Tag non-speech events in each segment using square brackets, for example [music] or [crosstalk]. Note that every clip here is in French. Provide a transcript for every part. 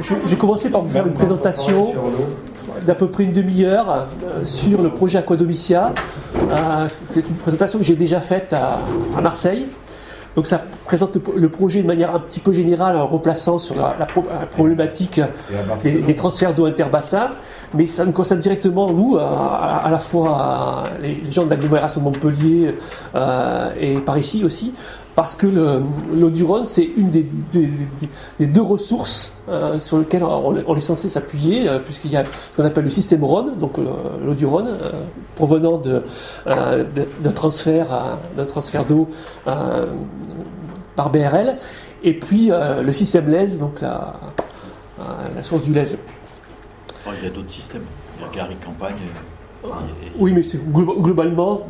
vais commencer par vous faire une présentation d'à peu près une demi-heure euh, sur le projet Aquadomicia. Euh, c'est une présentation que j'ai déjà faite à, Marseille. Donc ça présente le, projet de manière un petit peu générale en replaçant sur la, la pro- la problématique des, des transferts d'eau interbassins, mais ça nous concerne directement nous, à, à- à la fois euh, les, les gens de l'agglomération de Montpellier euh, et par ici aussi, parce que le- l'eau du Rhône c'est une des, des- des- des deux ressources euh, sur lesquelles on, on est censé s'appuyer, euh, puisqu'il y a ce qu'on appelle le système Rhône, donc euh, l'eau du Rhône, euh, provenant de, de- d'un transfert, d'eau par BRL, et puis le système LES, donc la, la source du LES. Oh, il y a d'autres systèmes. Il y a Gary Campagne. et- Oui, mais c'est glo- globalement,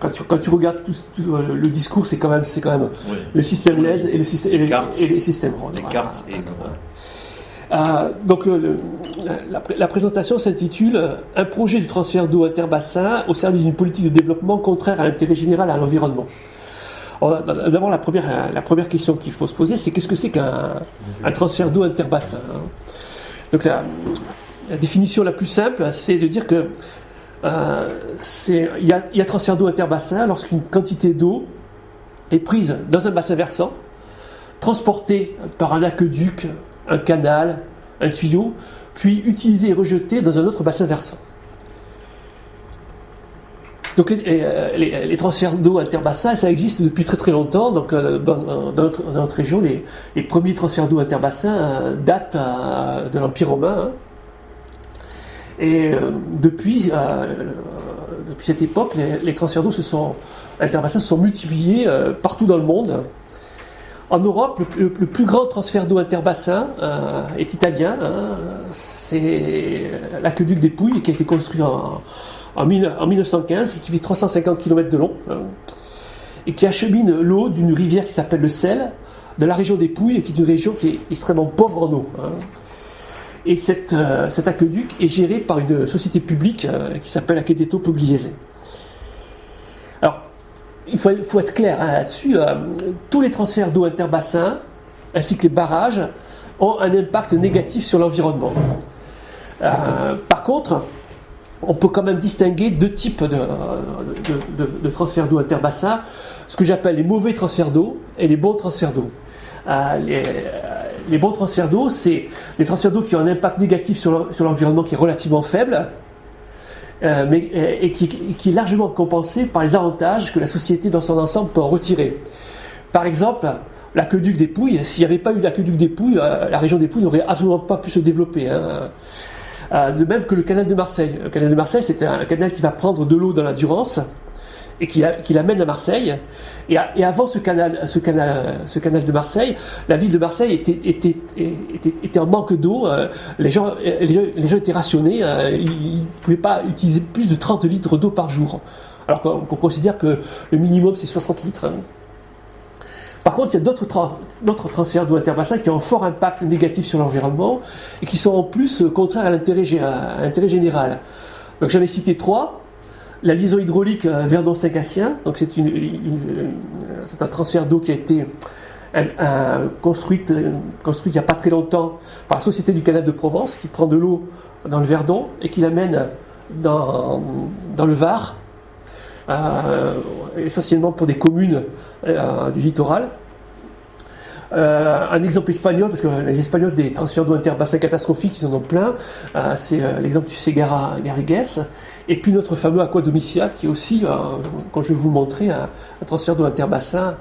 quand tu, quand tu regardes tout, tout, euh, le discours, c'est quand même, c'est quand même oui. le système LES et le, système, et cartes. et. Les Voilà. cartes et Euh, donc le- le- la, la présentation s'intitule euh, Un projet de transfert d'eau interbassin au service d'une politique de développement contraire à l'intérêt général et à l'environnement. Alors, D'abord, la première, la première question qu'il faut se poser, c'est qu'est-ce que c'est qu'un un transfert d'eau interbassin hein? Donc la, la définition la plus simple, c'est de dire que euh, il y, a, il y a transfert d'eau interbassin lorsqu'une quantité d'eau est prise dans un bassin versant, transportée par un aqueduc, un canal, un tuyau, puis utilisée et rejetée dans un autre bassin versant. Donc les, euh, transferts d'eau interbassins, ça existe depuis très très longtemps. Donc euh, dans, notre, région, les, premiers transferts d'eau interbassins euh, datent euh, de l'Empire romain. hein. Et euh, depuis, euh, depuis cette époque, les, transferts d'eau se sont, interbassins se sont multipliés euh, partout dans le monde. En Europe, le, plus grand transfert d'eau interbassin est italien. hein. C'est l'aqueduc des Pouilles qui a été construit en, en, mille- en 1915 et qui fait 350 km de long hein, et qui achemine l'eau d'une rivière qui s'appelle le Sel de la région des Pouilles, qui est une région qui est extrêmement pauvre en eau. hein. Et euh, cet aqueduc est géré par une société publique euh, qui s'appelle Aquedetto Pugliese. Alors, il faut, être clair hein, là-dessus. euh, tous les transferts d'eau interbassins, ainsi que les barrages, ont un impact négatif sur l'environnement. Par contre, on peut quand même distinguer deux types de, transferts d'eau interbassins, ce que j'appelle les mauvais transferts d'eau et les bons transferts d'eau. Les, bons transferts d'eau, c'est les transferts d'eau qui ont un impact négatif sur l'en- sur l'environnement qui est relativement faible, euh, mais, euh, et qui, qui est largement compensé par les avantages que la société dans son ensemble peut en retirer. Par exemple, l'aqueduc des Pouilles, s'il n'y avait pas eu l'aqueduc des Pouilles, euh, la région des Pouilles n'aurait absolument pas pu se développer. hein. De même que le canal de Marseille. Le canal de Marseille, c'est un canal qui va prendre de l'eau dans la Durance et qui, la- qui l'amène à Marseille. Et, avant ce canal, de Marseille, la ville de Marseille était, en manque d'eau. euh, Les gens, étaient rationnés. euh, Ils ne pouvaient pas utiliser plus de 30 litres d'eau par jour. Alors qu'on qu'on considère que le minimum, c'est 60 litres. hein. Par contre, il y a d'autres tra- d'autres transferts d'eau interbassins qui ont un fort impact négatif sur l'environnement et qui sont en plus euh, contraires à l'intérêt général. Donc j'en ai cité trois. La liaison hydraulique euh, Verdon-Saint-Gatien, donc une- c'est un transfert d'eau qui a été euh, euh, construite, euh, il n'y a pas très longtemps par la Société du Canal de Provence qui prend de l'eau dans le Verdon et qui l'amène dans, dans le Var, euh, essentiellement pour des communes euh, du littoral. Euh, un exemple espagnol, parce que les Espagnols, des transferts d'eau interbassins catastrophiques, ils en ont plein. Euh, c'est euh, l'exemple du Segara Garrigues. Et puis notre fameux Aquadomicia, qui est aussi, euh, quand je vais vous le montrer, un, un transfert d'eau interbassin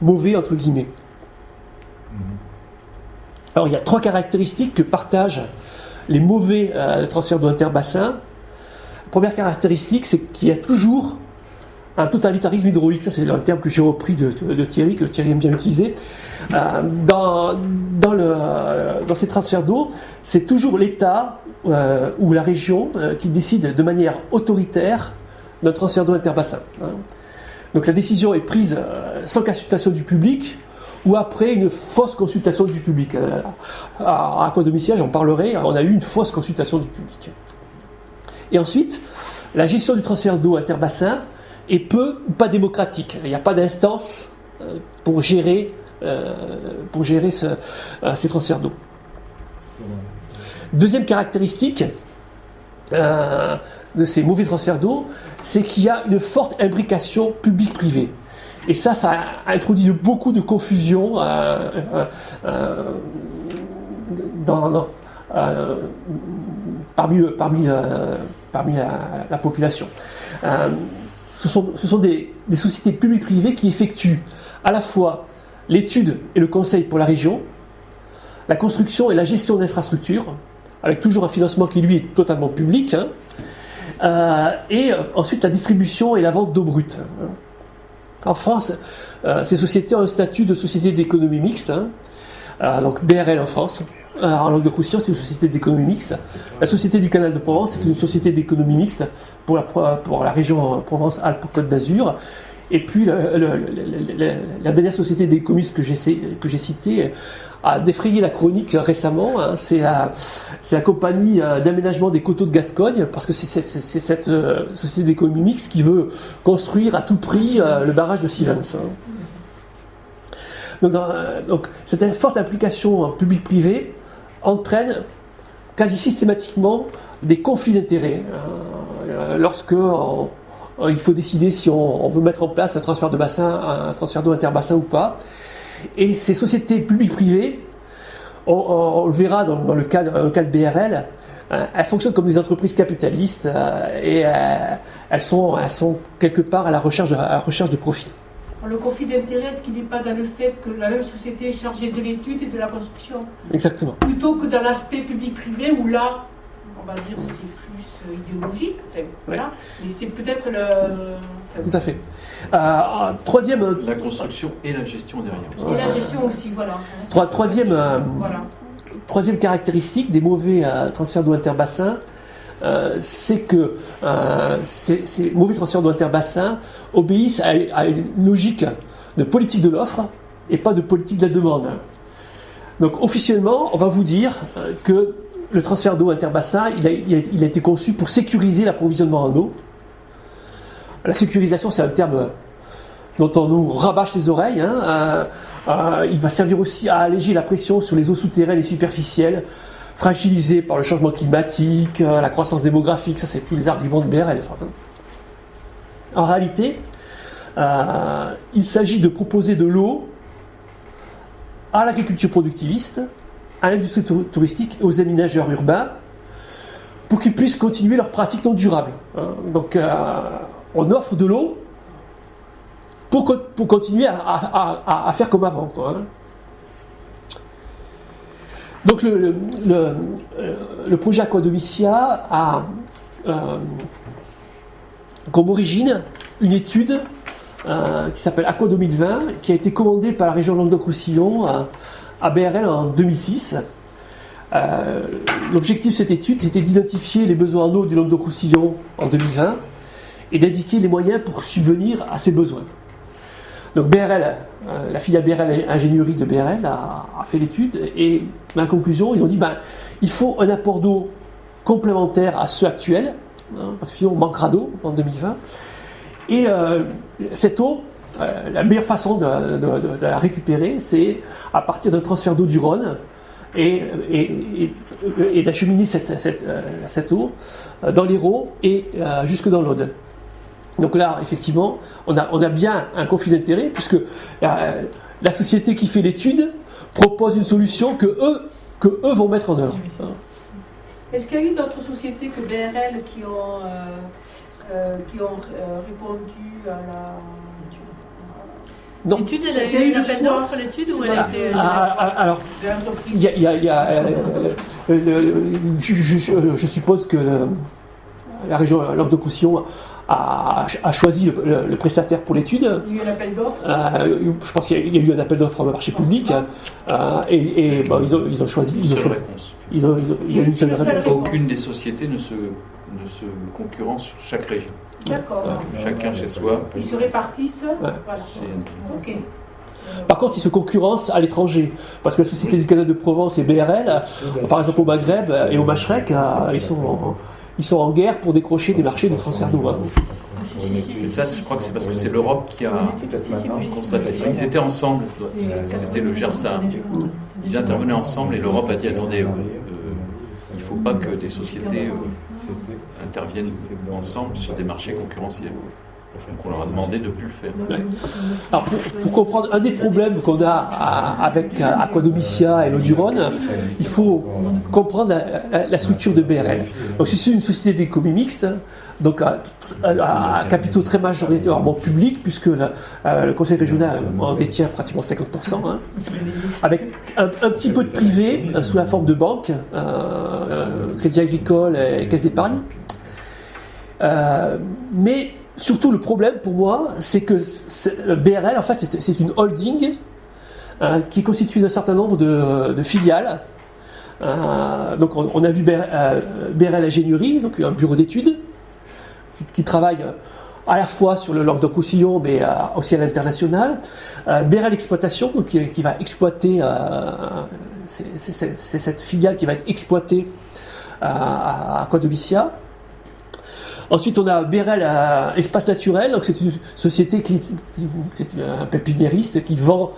mauvais, entre guillemets. Alors il y a trois caractéristiques que partagent les mauvais euh, transferts d'eau interbassin. Première caractéristique, c'est qu'il y a toujours un totalitarisme hydraulique. Ça, c'est le terme que j'ai repris de, Thierry, que Thierry aime bien utiliser. Euh, dans, ces transferts d'eau, c'est toujours l'État euh, ou la région euh, qui décide de manière autoritaire d'un transfert d'eau interbassin. hein. Donc la décision est prise sans consultation du public ou après une fausse consultation du public. Euh, à Aquadomicia, j'en parlerai, on a eu une fausse consultation du public. Et ensuite, la gestion du transfert d'eau interbassin est peu ou pas démocratique. Il n'y a pas d'instance euh, pour gérer, euh, euh, ces transferts d'eau. Deuxième caractéristique de ces mauvais transferts d'eau, c'est qu'il y a une forte imbrication publique-privée. Et ça, ça introduit beaucoup de confusion parmi la, population. Ce sont, des, sociétés publiques-privées qui effectuent à la fois l'étude et le conseil pour la région, la construction et la gestion d'infrastructures, avec toujours un financement qui lui est totalement public, hein, euh, et euh, ensuite la distribution et la vente d'eau brute. En France, euh, ces sociétés ont un statut de société d'économie mixte, hein. donc BRL en France. En langue de Roussillon, c'est une société d'économie mixte. La Société du Canal de Provence, c'est une société d'économie mixte pour la, région Provence-Alpes-Côte d'Azur. Et puis la, dernière société des que j'ai citée a défrayé la chronique récemment. Hein. c'est la, compagnie euh, d'aménagement des coteaux de Gascogne, parce que c'est cette, euh, société d'économie mixte qui veut construire à tout prix euh, le barrage de Sivens. Donc, donc, cette forte implication public-privé entraîne quasi systématiquement des conflits d'intérêts. lorsque euh, il faut décider si on, veut mettre en place un transfert de bassin, un transfert d'eau interbassin ou pas. Et ces sociétés publiques-privées, on, le verra dans, le, cas, de BRL, euh, elles fonctionnent comme des entreprises capitalistes euh, et elles, sont, quelque part à la recherche à la recherche de profit. Le conflit d'intérêt, est-ce qu'il n'est pas dans le fait que la même société est chargée de l'étude et de la construction? Exactement. Plutôt que dans l'aspect public-privé où là, on va dire, c'est plus euh, idéologique. voilà. Mais c'est peut-être le. Tout à fait. Euh, troisième. Euh, la construction et la gestion derrière. Et la gestion aussi, voilà. troisième, voilà. troisième caractéristique des mauvais transferts d'eau interbassin, c'est que ces, mauvais transferts d'eau interbassin obéissent à, une logique de politique de l'offre et pas de politique de la demande. Donc officiellement, on va vous dire que le transfert d'eau interbassin, il a, été conçu pour sécuriser l'approvisionnement en eau. La sécurisation, c'est un terme dont on nous rabâche les oreilles. Hein. Euh, euh, il va servir aussi à alléger la pression sur les eaux souterraines et superficielles, fragilisées par le changement climatique, euh, la croissance démographique. Ça, c'est tous les arguments de BRL. En réalité, il s'agit de proposer de l'eau à l'agriculture productiviste à l'industrie touristique et aux aménageurs urbains pour qu'ils puissent continuer leurs pratiques non durables. Hein. Donc euh, on offre de l'eau pour, pour, continuer à, faire comme avant. Hein. Donc le, le, le, projet Aquadomicia a euh, comme origine une étude euh, qui s'appelle Aqua 2020, qui a été commandée par la région Languedoc-Roussillon à BRL en 2006. Euh, l'objectif de cette étude, c'était d'identifier les besoins en eau du Languedoc-Roussillon en 2020 et d'indiquer les moyens pour subvenir à ces besoins. Donc BRL, euh, la filiale BRL Ingénierie de BRL a, fait l'étude et ma conclusion, ils ont dit ben, faut un apport d'eau complémentaire à ceux actuels, hein, parce que sinon on manquera d'eau en 2020. Et euh, cette eau, euh, la meilleure façon de, la récupérer, c'est à partir d'un transfert d'eau du Rhône et, d'acheminer cette, eau dans l'Hérault et jusque dans l'Aude. Donc là, effectivement, on a, on a bien un conflit d'intérêts puisque la société qui fait l'étude propose une solution que eux, que eux vont mettre en œuvre. Est-ce qu'il y a eu d'autres sociétés que BRL qui ont, qui ont répondu à la L'étude, elle a eu une appel d'offres, l'étude, ou elle a été. Ah, ah, alors, il y a. Y a, euh, euh, je, je, suppose que la région Languedoc-Roussillon a, a, choisi le, prestataire pour l'étude. Il y a eu un appel d'offres euh, Je pense qu'il y, a eu un appel d'offres au marché public. Euh, et, et bon, ils, ont, ils, ont, choisi. Ils ont choisi. Ils ont, il y a une seule réponse. Aucune des sociétés ne se, ne se concurrence sur chaque région. D'accord. chacun chez soi. Ils se répartissent Voilà. Ok. Par contre, ils se concurrencent à l'étranger. Parce que la Société du Canada de Provence et BRL, par exemple au Maghreb et au Machrek, euh, ils sont, en, ils sont en guerre pour décrocher des marchés de transfert d'eau. Hein. ça, je crois que c'est parce que c'est l'Europe qui a constaté. Ils étaient ensemble. C'était le GERSA. ils intervenaient ensemble et l'Europe a dit attendez, euh, il ne faut pas que des sociétés euh, interviennent ensemble sur des marchés concurrentiels. Donc on leur a demandé de ne plus le faire. Alors pour, comprendre un des problèmes qu'on a avec Aquadomicia et l'Odurone, il faut comprendre la, structure de BRL. Donc c'est une société d'économie mixte, donc à, capitaux très majoritairement publics, puisque le Conseil régional en détient pratiquement 50%, hein, avec un, petit peu de privé euh, sous la forme de banques, euh, euh, Crédit Agricole et Caisse d'épargne. mais surtout le problème pour moi, c'est que BRL, en fait, c'est une holding euh, qui est constituée d'un certain nombre de, filiales. Euh, donc on, a vu BRL, euh, Ingénierie, donc un bureau d'études, qui, travaille à la fois sur le Languedoc-Roussillon, mais aussi à l'international. BRL Exploitation, qui, va exploiter, c'est cette filiale qui va être exploitée à, à Ensuite, on a Bérel euh, Espace Naturel, donc c'est une société qui, c'est un pépiniériste qui vend,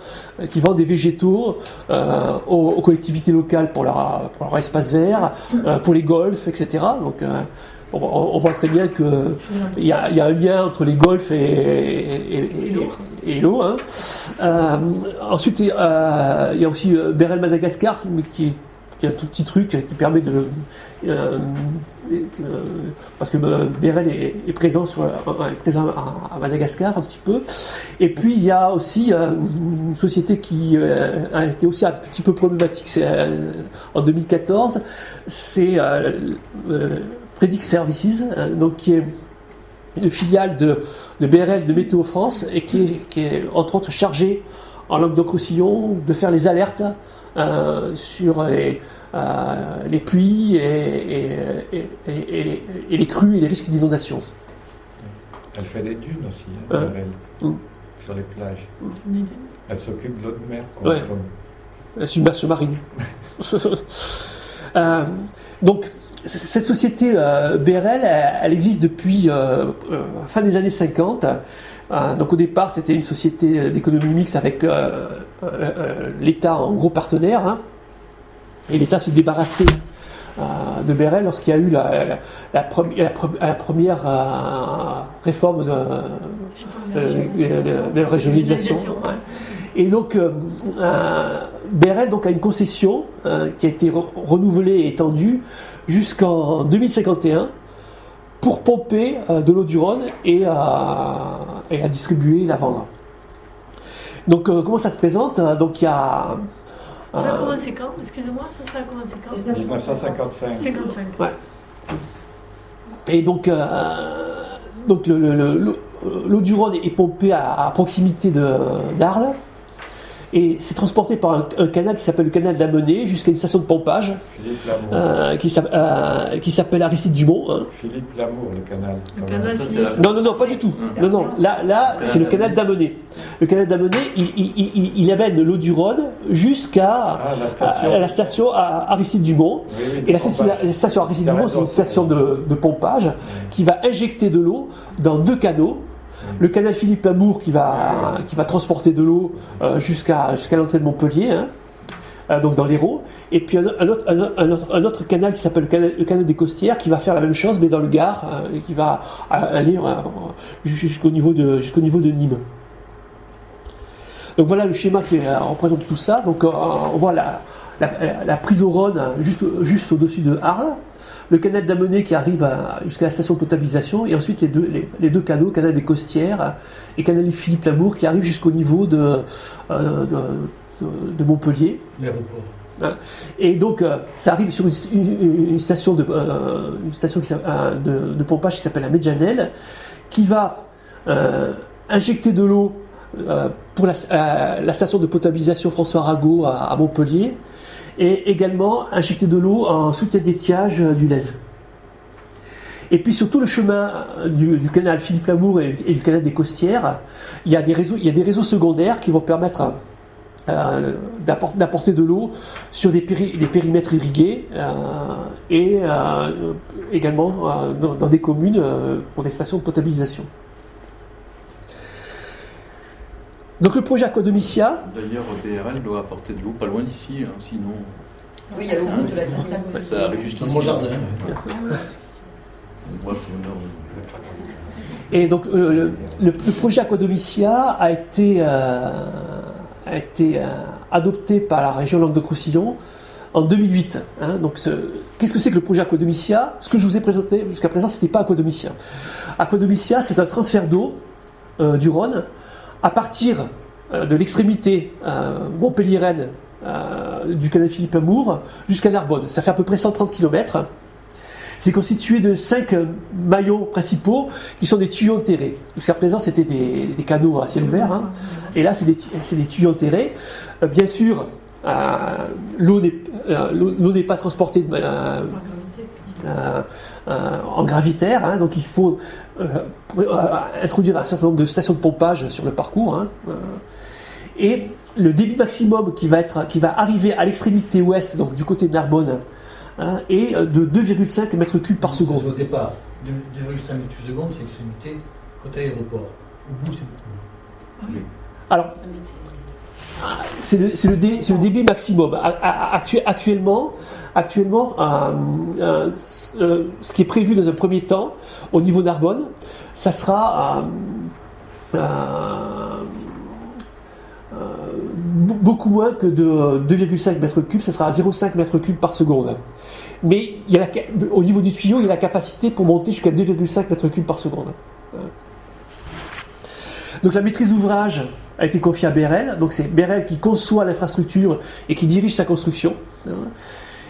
qui vend des végétaux euh, aux, collectivités locales pour leur, pour espace vert, euh, pour les golfs, etc. Donc, on, voit très bien qu'il y, a, y a un lien entre les golfs et, et, l'eau. Hein. ensuite, il y a aussi Bérel Madagascar qui, qui est un tout petit truc qui permet de parce que euh, Bérel est, présent, sur, présent à, Madagascar un petit peu. Et puis il y a aussi euh, une société qui euh, a été aussi un petit peu problématique en 2014, c'est Predict Services, donc qui est une filiale de, de BRL de Météo France et qui est, est entre autres chargée en Languedoc-Roussillon de faire les alertes sur les euh, les pluies et, les crues et les risques d'inondation. Elle fait des dunes aussi, hein, mm. sur les plages. Elle s'occupe de l'eau de mer. Ouais. La submersion marine. [laughs] Euh, donc, cette société euh, BRL, elle, existe depuis fin des années 50. donc au départ, c'était une société d'économie mixte avec l'État en gros partenaire. Hein. Et l'État s'est débarrassé euh, de Béret lorsqu'il y a eu la, première euh, réforme de, euh, régionalisation. Et donc, Béret donc, a une concession qui a été renouvelée et étendue jusqu'en 2051 pour pomper de l'eau du Rhône et, à distribuer, la vendre. Donc, comment ça se présente? Donc, il y a ça a commencé quand? Excusez-moi, ça a commencé quand? 1955. 55. Ouais. Et donc, euh, donc l'eau du Rhône est pompée à, proximité d'Arles et c'est transporté par un, canal qui s'appelle le canal d'Amené jusqu'à une station de pompage euh, qui s'appelle Aristide Dumont. Hein. Philippe Lamour, le canal. non, non, non, pas du tout. Non, non, là, là c'est le canal d'Amené. Le canal d'Amené, il, amène l'eau du Rhône jusqu'à ah, la, station à Aristide Dumont. et la, station Aristide Dumont, c'est une station de, de pompage qui va injecter de l'eau dans deux canaux le canal Philippe Lamour qui va, transporter de l'eau euh, jusqu'à l'entrée de Montpellier, hein, euh, donc dans l'Hérault. Et puis un, autre, canal qui s'appelle le canal, des Costières qui va faire la même chose mais dans le Gard euh, et qui va aller jusqu'au niveau, de, Nîmes. Donc voilà le schéma qui représente tout ça. Donc on voit la, prise au Rhône juste, juste au-dessus de Arles le canal d'Amené qui arrive jusqu'à la station de potabilisation, et ensuite les deux, les, deux canaux, canal des Costières et canal Philippe Lamour, qui arrivent jusqu'au niveau de, euh, de, Montpellier. Hein. Et donc, euh, ça arrive sur une, station, de, euh, une station de, pompage qui s'appelle la Medjanel, qui va injecter de l'eau pour la, station de potabilisation François Arago à Montpellier, et également injecter de l'eau en soutien d'étiage euh, du Lez. Et puis sur tout le chemin euh, du, canal Philippe Lamour et, du canal des Costières, il y, a des réseaux, il y a des réseaux secondaires qui vont permettre euh, d'apporter de l'eau sur des, périmètres irrigués et également dans, des communes pour des stations de potabilisation. Donc le projet Aquadomicia. D'ailleurs, BRL doit apporter de l'eau pas loin d'ici, hein, sinon. Oui, il y a l'eau de la Ça arrive jusqu'ici. Mon jardin. Et donc euh, le, le, projet Aquadomicia a été, euh, a été euh, adopté par la région Languedoc-Roussillon en 2008. Hein. donc qu'est-ce que c'est que le projet Aquadomicia Ce que je vous ai présenté jusqu'à présent, c'était pas Aquadomicia. Aquadomicia, c'est un transfert d'eau du Rhône à partir de l'extrémité Montpellier-Rennes du canal Philippe Amour jusqu'à Narbonne. Ça fait à peu près 130 km. C'est constitué de cinq maillons principaux qui sont des tuyaux enterrés. Jusqu'à présent, c'était des, canaux à ciel ouvert. Hein. Et là, c'est des, tuyaux enterrés. Euh, bien sûr, euh, euh, l'eau n'est pas transportée en gravitaire, hein. donc il faut introduire un certain nombre de stations de pompage sur le parcours. Hein. et le débit maximum qui va, être, qui va arriver à l'extrémité ouest, donc du côté de Narbonne, hein, est de 2,5 mètres cubes par seconde. Au départ, 2,5 mètres cubes par seconde, c'est l'extrémité côté aéroport. Au bout, c'est beaucoup. Alors, c'est le, débit maximum. Actuellement, actuellement euh, euh, euh, ce qui est prévu dans un premier temps, au niveau Narbonne, ça sera beaucoup moins que de 2,5 mètres cubes, ça sera 0,5 mètres cubes par seconde. Mais au niveau du tuyau, il y a la capacité pour monter jusqu'à 2,5 mètres cubes par seconde. Donc la maîtrise d'ouvrage a été confiée à BRL, donc c'est BRL qui conçoit l'infrastructure et qui dirige sa construction.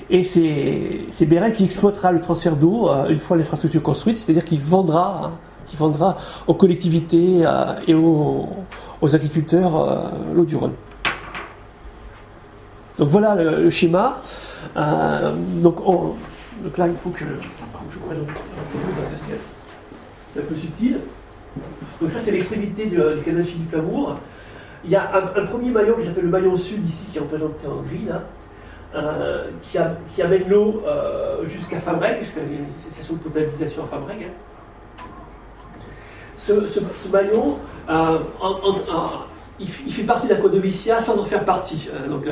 Et c'est BRL qui exploitera le transfert d'eau euh, une fois l'infrastructure construite, c'est-à-dire qu'il vendra, qui vendra aux collectivités euh, et aux, agriculteurs euh, l'eau du Rhône. Donc voilà le, schéma. donc, donc, là, il faut que, je présente parce que c'est un peu subtil. Donc ça, c'est l'extrémité du, canal Philippe Lamour. Il y a un, premier maillon qui s'appelle le maillon sud ici, qui est représenté en gris, là, euh, qui, amène l'eau euh, jusqu'à Fabreg, jusqu'à la station de potabilisation à Fabreg. Hein. Ce, maillon, euh, il, fait partie d'Aquadomicia sans en faire partie. Hein. donc,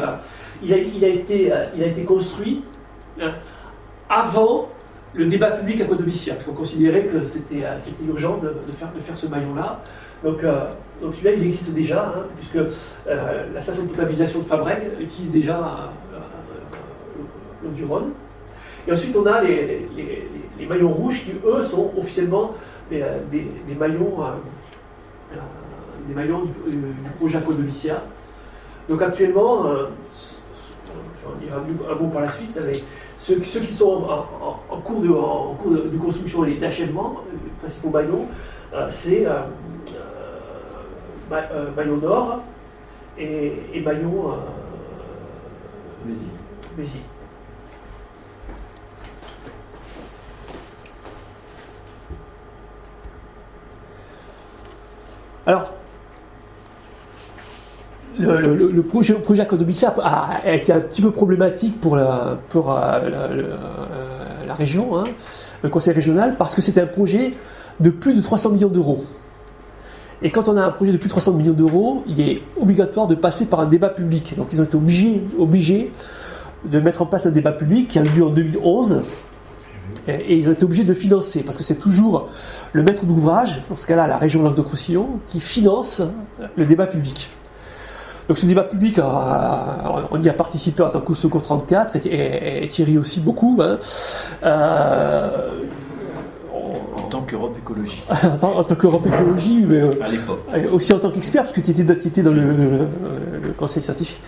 il a, été, il, a, été, construit hein, avant le débat public à Codovicia, parce qu'on considérait que c'était urgent de, faire, ce maillon-là. Donc, euh, celui-là, il existe déjà, hein, puisque euh, la station de potabilisation de Fabreg utilise déjà euh, l'eau du Rhône. Et ensuite, on a les, maillons rouges qui, eux, sont officiellement des, maillons, des maillons du, projet Codovicia. Donc actuellement, j'en dirai un, mot par la suite, mais ceux, qui sont en, cours, de, en cours de, construction et d'achèvement, les principaux maillons, euh, c'est euh, euh, maillon nord et, et maillon. Alors, le, projet, le projet a, été un petit peu problématique pour la, euh, la, région, hein, le conseil régional, parce que c'était un projet de plus de 300 millions d'euros. Et quand on a un projet de plus de 300 millions d'euros, il est obligatoire de passer par un débat public. Donc ils ont été obligés, obligés de mettre en place un débat public qui a eu lieu en 2011. Et ils ont été obligés de le financer, parce que c'est toujours le maître d'ouvrage, dans ce cas-là la région Languedoc-Roussillon, qui finance le débat public. Donc ce débat public, on y a participé en tant que Secours 34 et, Thierry aussi beaucoup. Hein. Euh, en tant qu'Europe écologie. [laughs] en, tant, qu'Europe écologie, mais euh, à l'époque. aussi en tant qu'expert, parce que tu étais, dans le, conseil scientifique.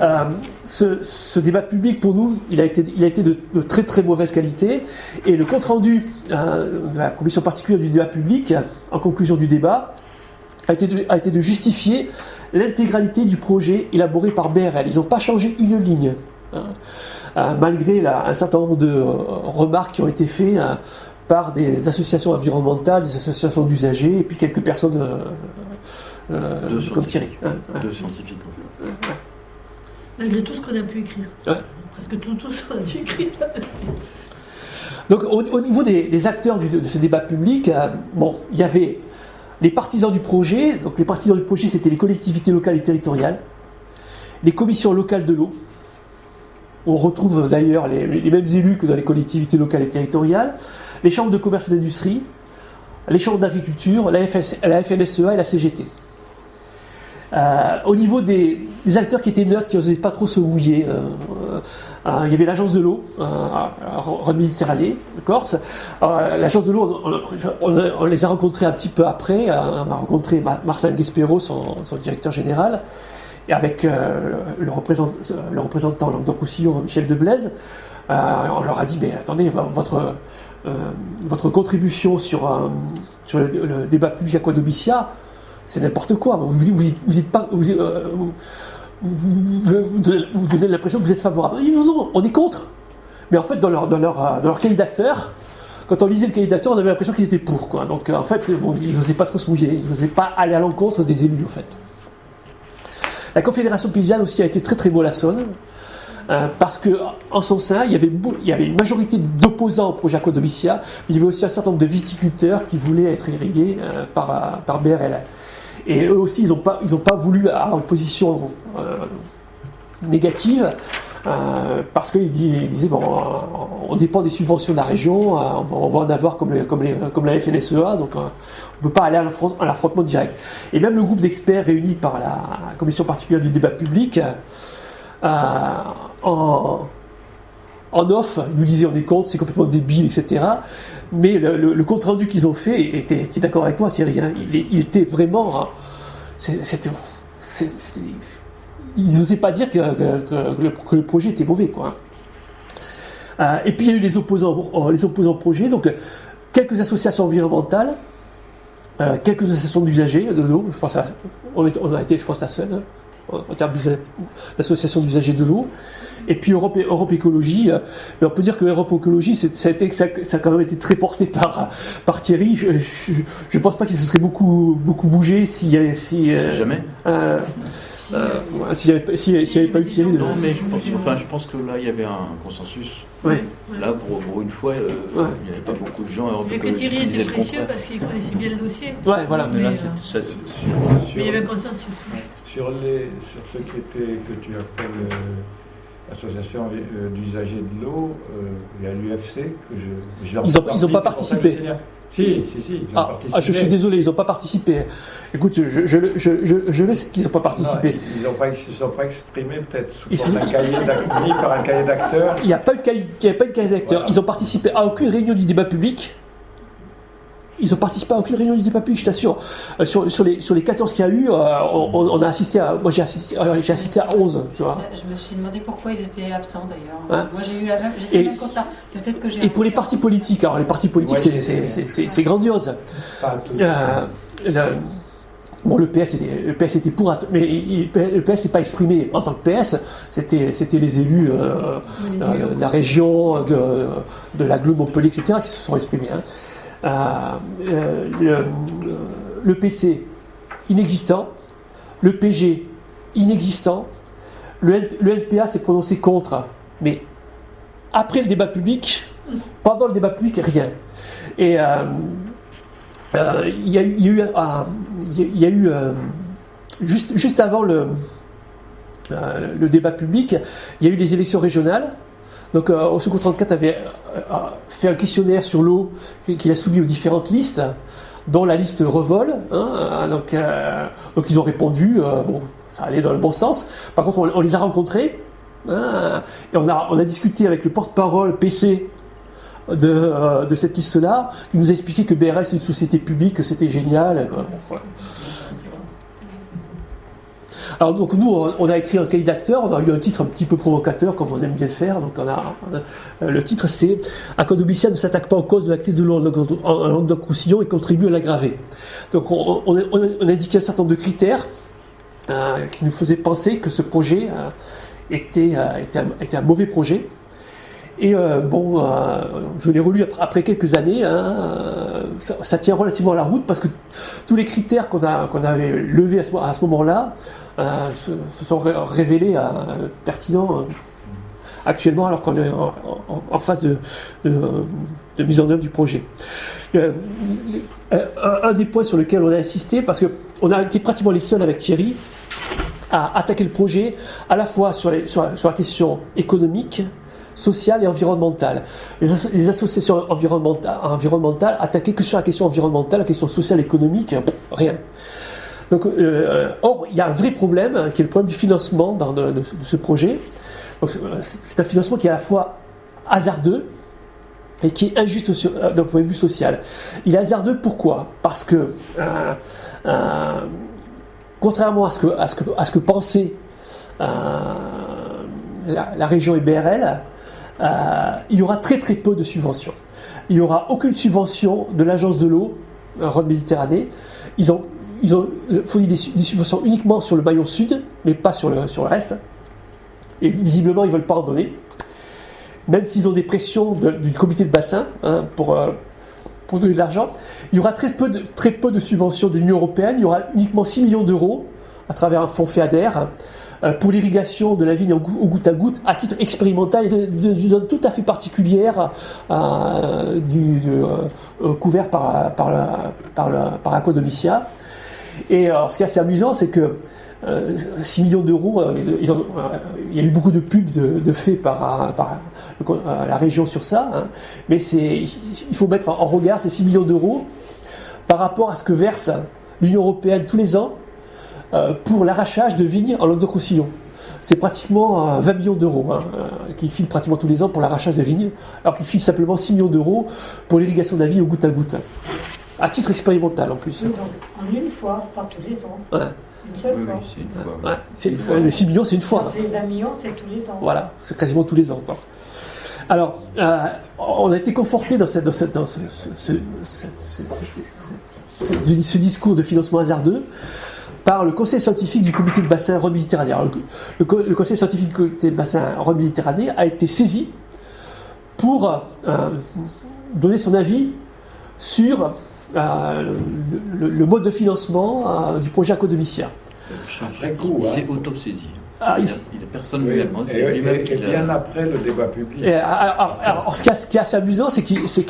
Euh, ce, débat public, pour nous, il a été, il a été de, très très mauvaise qualité. Et le compte-rendu de la commission particulière du débat public, en conclusion du débat, a été a été de justifier l'intégralité du projet élaboré par BRL. Ils n'ont pas changé une ligne, hein. euh, malgré un certain nombre de euh, remarques qui ont été faites euh, par des associations environnementales, des associations d'usagers, et puis quelques personnes comme Thierry. Hein, Deux scientifiques, Malgré tout ce qu'on a pu écrire. Presque tout, tout ce qu'on a pu écrire. Donc au, niveau des, acteurs de ce débat public, bon, il y avait les partisans du projet, donc les partisans du projet, c'était les collectivités locales et territoriales, les commissions locales de l'eau. On retrouve d'ailleurs les, mêmes élus que dans les collectivités locales et territoriales, les chambres de commerce et d'industrie, les chambres d'agriculture, la, la FNSEA et la CGT. Euh, au niveau des, acteurs qui étaient neutres, qui n'osaient pas trop se mouiller, euh, euh, il y avait l'agence de l'eau, en Méditerranée, Corse. L'agence de l'eau, on, les a rencontrés un petit peu après. on a rencontré Martin Guespero, son, directeur général, et avec le, représentant, le représentant Michel Deblaise. on leur a dit, mais attendez, votre, contribution sur, le, débat public à c'est n'importe quoi. Vous, vous, euh, donnez l'impression que vous êtes favorable. non, non, on est contre. Mais en fait, dans leur, dans leur, euh, dans leur quand on lisait le cahier on avait l'impression qu'ils étaient pour. Donc en fait, ils n'osaient pas trop se mouiller, ils n'osaient pas aller à l'encontre des élus, en fait. La Confédération paysanne aussi a été très très mollassonne. Euh, parce qu'en son sein, il y, avait, il y avait une majorité d'opposants au projet Aquadomicia, mais il y avait aussi un certain nombre de viticulteurs qui voulaient être irrigués par, par BRL. Et eux aussi, ils n'ont pas, pas voulu avoir une position euh, négative. Euh, parce qu'ils disaient, bon, on dépend des subventions de la région, euh, on, va, en avoir comme, la FNSEA, donc on ne peut pas aller à l'affrontement direct. Et même le groupe d'experts réunis par la commission particulière du débat public, en, en off, ils nous disaient on est contre, c'est complètement débile, etc. Mais le, compte rendu qu'ils ont fait était, d'accord avec moi, Thierry. Hein. il, était vraiment. Hein, c'était, ils n'osaient pas dire que, le, projet était mauvais, quoi. Euh, et puis il y a eu les opposants, euh, les opposants au projet, donc quelques associations environnementales, euh, quelques associations d'usagers de l'eau. Je pense on, a été, je pense, la seule. Hein en termes d'association d'usagers de l'eau. Et puis Europe, Europe Écologie, euh, on peut dire que Europe Écologie, ça a, été, ça, a quand même été très porté par, par Thierry. Je ne pense pas que ça serait beaucoup, beaucoup bougé si... si euh, Jamais euh, euh, S'il n'y avait, avait, pas eu Thierry. Non, mais je pense, enfin, je pense que là, il y avait un consensus. Ouais. Là, pour, une fois, euh, il n'y avait pas beaucoup de gens à Europe Mais que Thierry était précieux parce qu'il connaissait bien le dossier. Ouais, voilà. Mais, là, mais il y avait un consensus. Sur, les, sur ce qui était, que tu appelles euh, l'association euh, d'usagers de l'eau, euh, il y a l'UFC que je. Ils n'ont pas, participé. Si, si, si, ils ont ah, participé. Ah, je suis désolé, ils n'ont pas participé. Écoute, je, je, je, je le sais qu'ils n'ont pas participé. ils ne se sont pas exprimés peut-être sous un cahier par un cahier d'acteurs. Il n'y a pas de cahier, cahier d'acteurs. Ils ont participé à aucune réunion du débat public. Ils ont participé à aucune réunion du public, je t'assure. Euh, sur, sur, les, sur les 14 qu'il y a eu, euh, on, a assisté à. Moi, j'ai assisté, euh, assisté à 11, tu vois. Je me suis demandé pourquoi ils étaient absents d'ailleurs. Hein moi, j'ai eu la même, fait le même constat. Peut-être que j'ai. Et pour les partis politiques, alors les partis politiques, c'est grandiose. Bon, le PS était, le PS était pour, mais le PS s'est pas exprimé en tant que PS. C'était, c'était les élus de la région, de, de l'agglo Montpellier, etc., qui se sont exprimés. Hein. Euh, euh, le, PC inexistant, le PG inexistant, le, NPA s'est prononcé contre, mais après le débat public, pendant le débat public, rien. Et il y, a eu, il y a eu juste, juste avant le, le débat public, il y a eu des élections régionales donc, euh, au Secours 34 avait euh, fait un questionnaire sur l'eau qu'il a soumis aux différentes listes, dont la liste Revol. Hein, donc, euh, donc, ils ont répondu, bon, ça allait dans le bon sens. Par contre, on, les a rencontrés, hein, et on a, on a discuté avec le porte-parole PC de, de, cette liste-là, qui nous a expliqué que BRS c'est une société publique, que c'était génial. Alors donc nous, on a écrit un cahier d'acteur, on a eu un titre un petit peu provocateur, comme on aime bien le faire. Donc on a, euh, le titre c'est Acodobicia ne s'attaque pas aux causes de la crise de Languedoc-Roussillon et contribue à l'aggraver. Donc on, a indiqué un certain nombre de critères euh, qui nous faisaient penser que ce projet euh, était, un, mauvais projet. Et bon, je l'ai relu après, quelques années, hein, ça, tient relativement à la route parce que tous les critères qu'on avait levés à ce, moment-là se, sont révélés euh, pertinents. actuellement alors qu'on est en, phase de, mise en œuvre du projet. Euh, un, des points sur lesquels on a insisté, parce qu'on a été pratiquement les seuls avec Thierry à attaquer le projet à la fois sur, la question économique, sociale et environnementale. Les, associations environnementales, environnementales attaquaient que sur la question environnementale, la question sociale, économique, rien. Donc, euh, or, il y a un vrai problème, hein, qui est le problème du financement de, ce projet. C'est un financement qui est à la fois hasardeux et qui est injuste euh, d'un point de vue social. Il est hasardeux pourquoi? Parce que, euh, contrairement à ce que, à ce que, à ce que pensait la, région IBRL, il y aura très très peu de subventions. Il n'y aura aucune subvention de l'agence de l'eau, Rhône Méditerranée. Ils ont ils ont fourni des, subventions uniquement sur le maillon sud, mais pas sur le, sur le reste. Et visiblement, ils ne veulent pas en donner. Même s'ils ont des pressions du comité de bassin hein, pour, euh, pour donner de l'argent, il y aura très peu de, très peu de subventions de l'Union européenne. Il y aura uniquement 6 millions d'euros à travers un fonds FEADER euh, pour l'irrigation de la vigne au, goutte à goutte à titre expérimental et d'une zone tout à fait particulière euh, du, couvert par, par, la, par, la, par et alors, ce qui est assez amusant, c'est que 6 euh, millions d'euros, euh, il y a eu beaucoup de pubs de, faits par, la région sur ça, hein. mais il faut mettre en regard ces 6 millions d'euros par rapport à ce que verse l'Union européenne tous les ans euh, pour l'arrachage de vignes en Languedoc-Roussillon. C'est pratiquement 20 millions d'euros hein, qui filent pratiquement tous les ans pour l'arrachage de vignes, alors qu'ils filent simplement 6 millions d'euros pour l'irrigation de la vigne au goutte à goutte. À titre expérimental en plus. donc, en une fois, pas tous les ans. Ouais. Une seule fois. c'est une fois. C'est, le 6 millions, c'est une fois. Les 20 millions, c'est tous les ans. Voilà, c'est quasiment tous les ans. Alors, euh, on a été conforté dans, cette, dans, cette, dans ce, ce, ce, discours de financement hasardeux par le conseil scientifique du comité de bassin Rhône Méditerranée. Le, le, conseil scientifique du comité de bassin Rhône Méditerranée a été saisi pour euh, donner son avis sur euh, le, mode de financement euh, du projet Acodomicia. Il s'est auto-saisi. Ah, il, il, personne lui a demandé. Et, et, bien après le débat public. alors, alors, ce, qui est, assez amusant, c'est qu'il s'est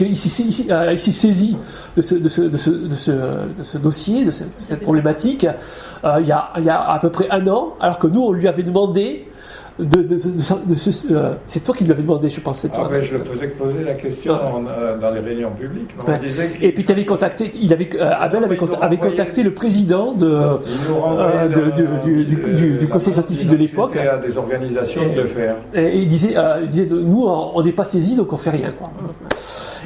euh, saisi de ce, de, ce, de, ce, de, ce, dossier, de cette problématique, il, y a, il, y a, à peu près un an, alors que nous, on lui avait demandé de, euh, c'est toi qui lui avais demandé, je pense. Ah je faisais poser la question euh, dans les réunions publiques. Et puis tu avais contacté, il avait, euh, Abel avait, contacté le président de, du, conseil scientifique de l'époque. à des organisations de le faire. Et, il disait, il disait nous, on n'est pas saisis, donc on fait rien. Quoi.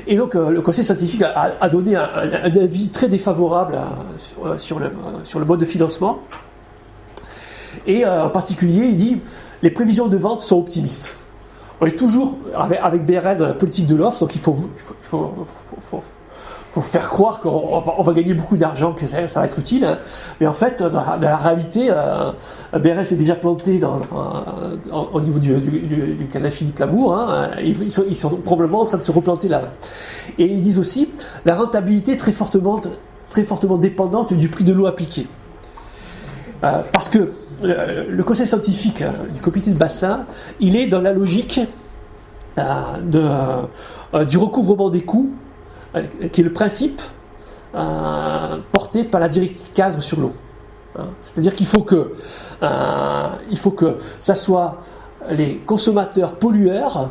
Et donc le conseil scientifique a, donné un, avis très défavorable sur, le, sur le mode de financement. Et en particulier, il dit les prévisions de vente sont optimistes. On est toujours avec, BRL dans la politique de l'offre, donc il faut, faire croire qu'on va, gagner beaucoup d'argent, que ça, va être utile. Mais en fait, dans la, réalité, euh, BRL s'est déjà planté au niveau du, du, canal Philippe Lamour. Hein. Ils, sont, probablement en train de se replanter là. Et ils disent aussi la rentabilité est très fortement, très fortement dépendante du prix de l'eau appliquée. Euh, parce que le conseil scientifique euh, du comité de bassin, il est dans la logique euh, euh, du recouvrement des coûts, qui est le principe porté par la directive cadre sur l'eau. Hein. C'est-à-dire qu'il faut que, il faut que ça soit les consommateurs pollueurs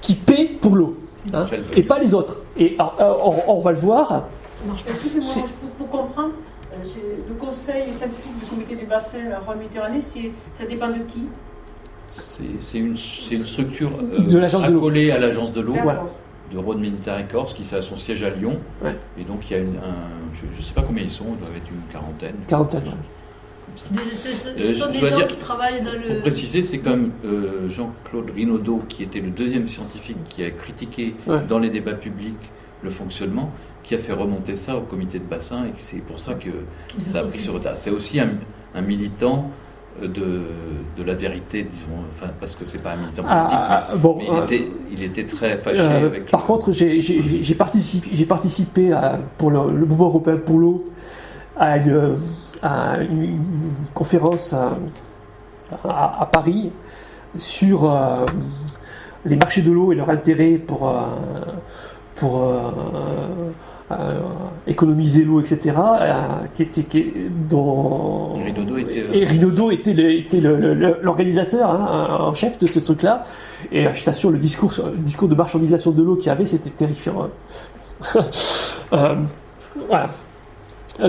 qui paient pour l'eau, hein, et pas les autres. Et on, va le voir. Excusez-moi, pour comprendre, le conseil scientifique du comité du bassin Rhône Méditerranée, ça dépend de qui? C'est une, une, structure euh, de accolée à l'agence de l'eau de Rhône Méditerranée Corse qui a son siège à Lyon. Et donc il y a une, un, je ne sais pas combien ils sont, il doit être une quarantaine. Quarantaine, ce sont des gens qui travaillent dans le... Pour préciser, c'est comme euh, Jean-Claude Rinaudot, qui était le deuxième scientifique qui a critiqué dans les débats publics le fonctionnement, qui a fait remonter ça au comité de bassin et c'est pour ça que ça a pris ce retard. C'est aussi un, militant de, de, la vérité, disons, enfin, parce que c'est pas un militant ah, politique, ah, ah, bon, mais il, euh, était, il, était, très fâché euh, avec. Par contre, j'ai participé, participé à, pour le, mouvement européen pour l'eau à, une, conférence à, à, Paris sur les marchés de l'eau et leur intérêt pour, pour économiser l'eau, etc., qui était, qui, dont et Rinodo était, était l'organisateur hein, en chef de ce truc-là. Et je t'assure, le discours, le discours de marchandisation de l'eau qu'il y avait, c'était terrifiant. Hein. [laughs] voilà.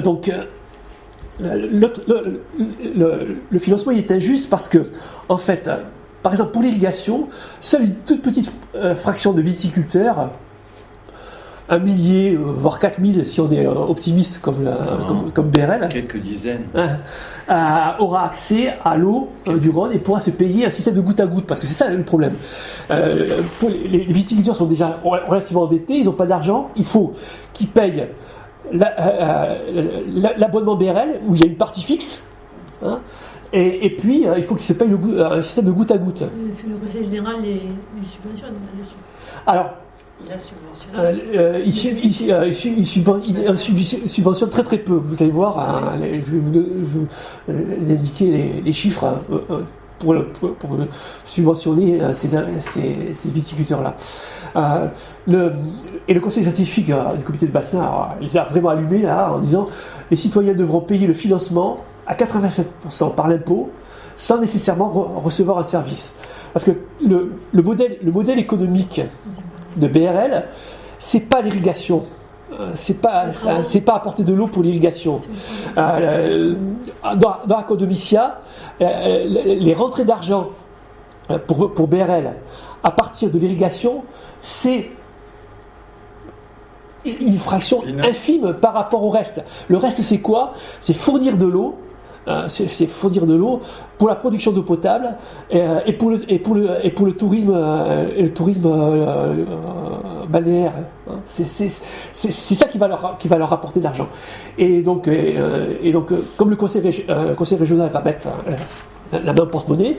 Donc, le, le, financement il est injuste parce que, en fait, par exemple, pour l'irrigation, seule une toute petite euh, fraction de viticulteurs, un millier, euh, voire 4000 si on est euh, optimiste comme, comme, BRL, quelques dizaines, hein, aura accès à l'eau du Rhône et pourra se payer un système de goutte à goutte, parce que c'est ça le problème. Pour les, viticulteurs sont déjà relativement endettés, ils n'ont pas d'argent, il faut qu'ils payent l'abonnement BRL où il y a une partie fixe. Hein, et, puis, euh, il faut qu'il se paye le, un système de goutte à goutte. Le Conseil général les, subventionne Alors, il, subventionne très très peu. Vous allez voir, hein, je vais vous, indiquer les, chiffres euh, pour, subventionner euh, ces, viticulteurs-là. et le conseil scientifique du comité de bassin, il a vraiment allumé là en disant les citoyens devront payer le financement à 87% par l'impôt sans nécessairement recevoir un service. Parce que le modèle économique de BRL, c'est pas l'irrigation. Euh, c'est pas, c'est pas apporter de l'eau pour l'irrigation. Euh, dans, dans Acodomicia, euh, les rentrées d'argent pour, pour BRL à partir de l'irrigation, c'est une fraction infime par rapport au reste. Le reste, c'est quoi? C'est fournir de l'eau euh, c'est fournir de l'eau pour la production d'eau potable euh, et, pour le, et, pour le, et pour le tourisme, euh, et le tourisme balnéaire. Hein. C'est ça qui va, leur, qui va leur apporter de l'argent. Et donc, et, donc comme le conseil, conseil régional va mettre la main porte-monnaie,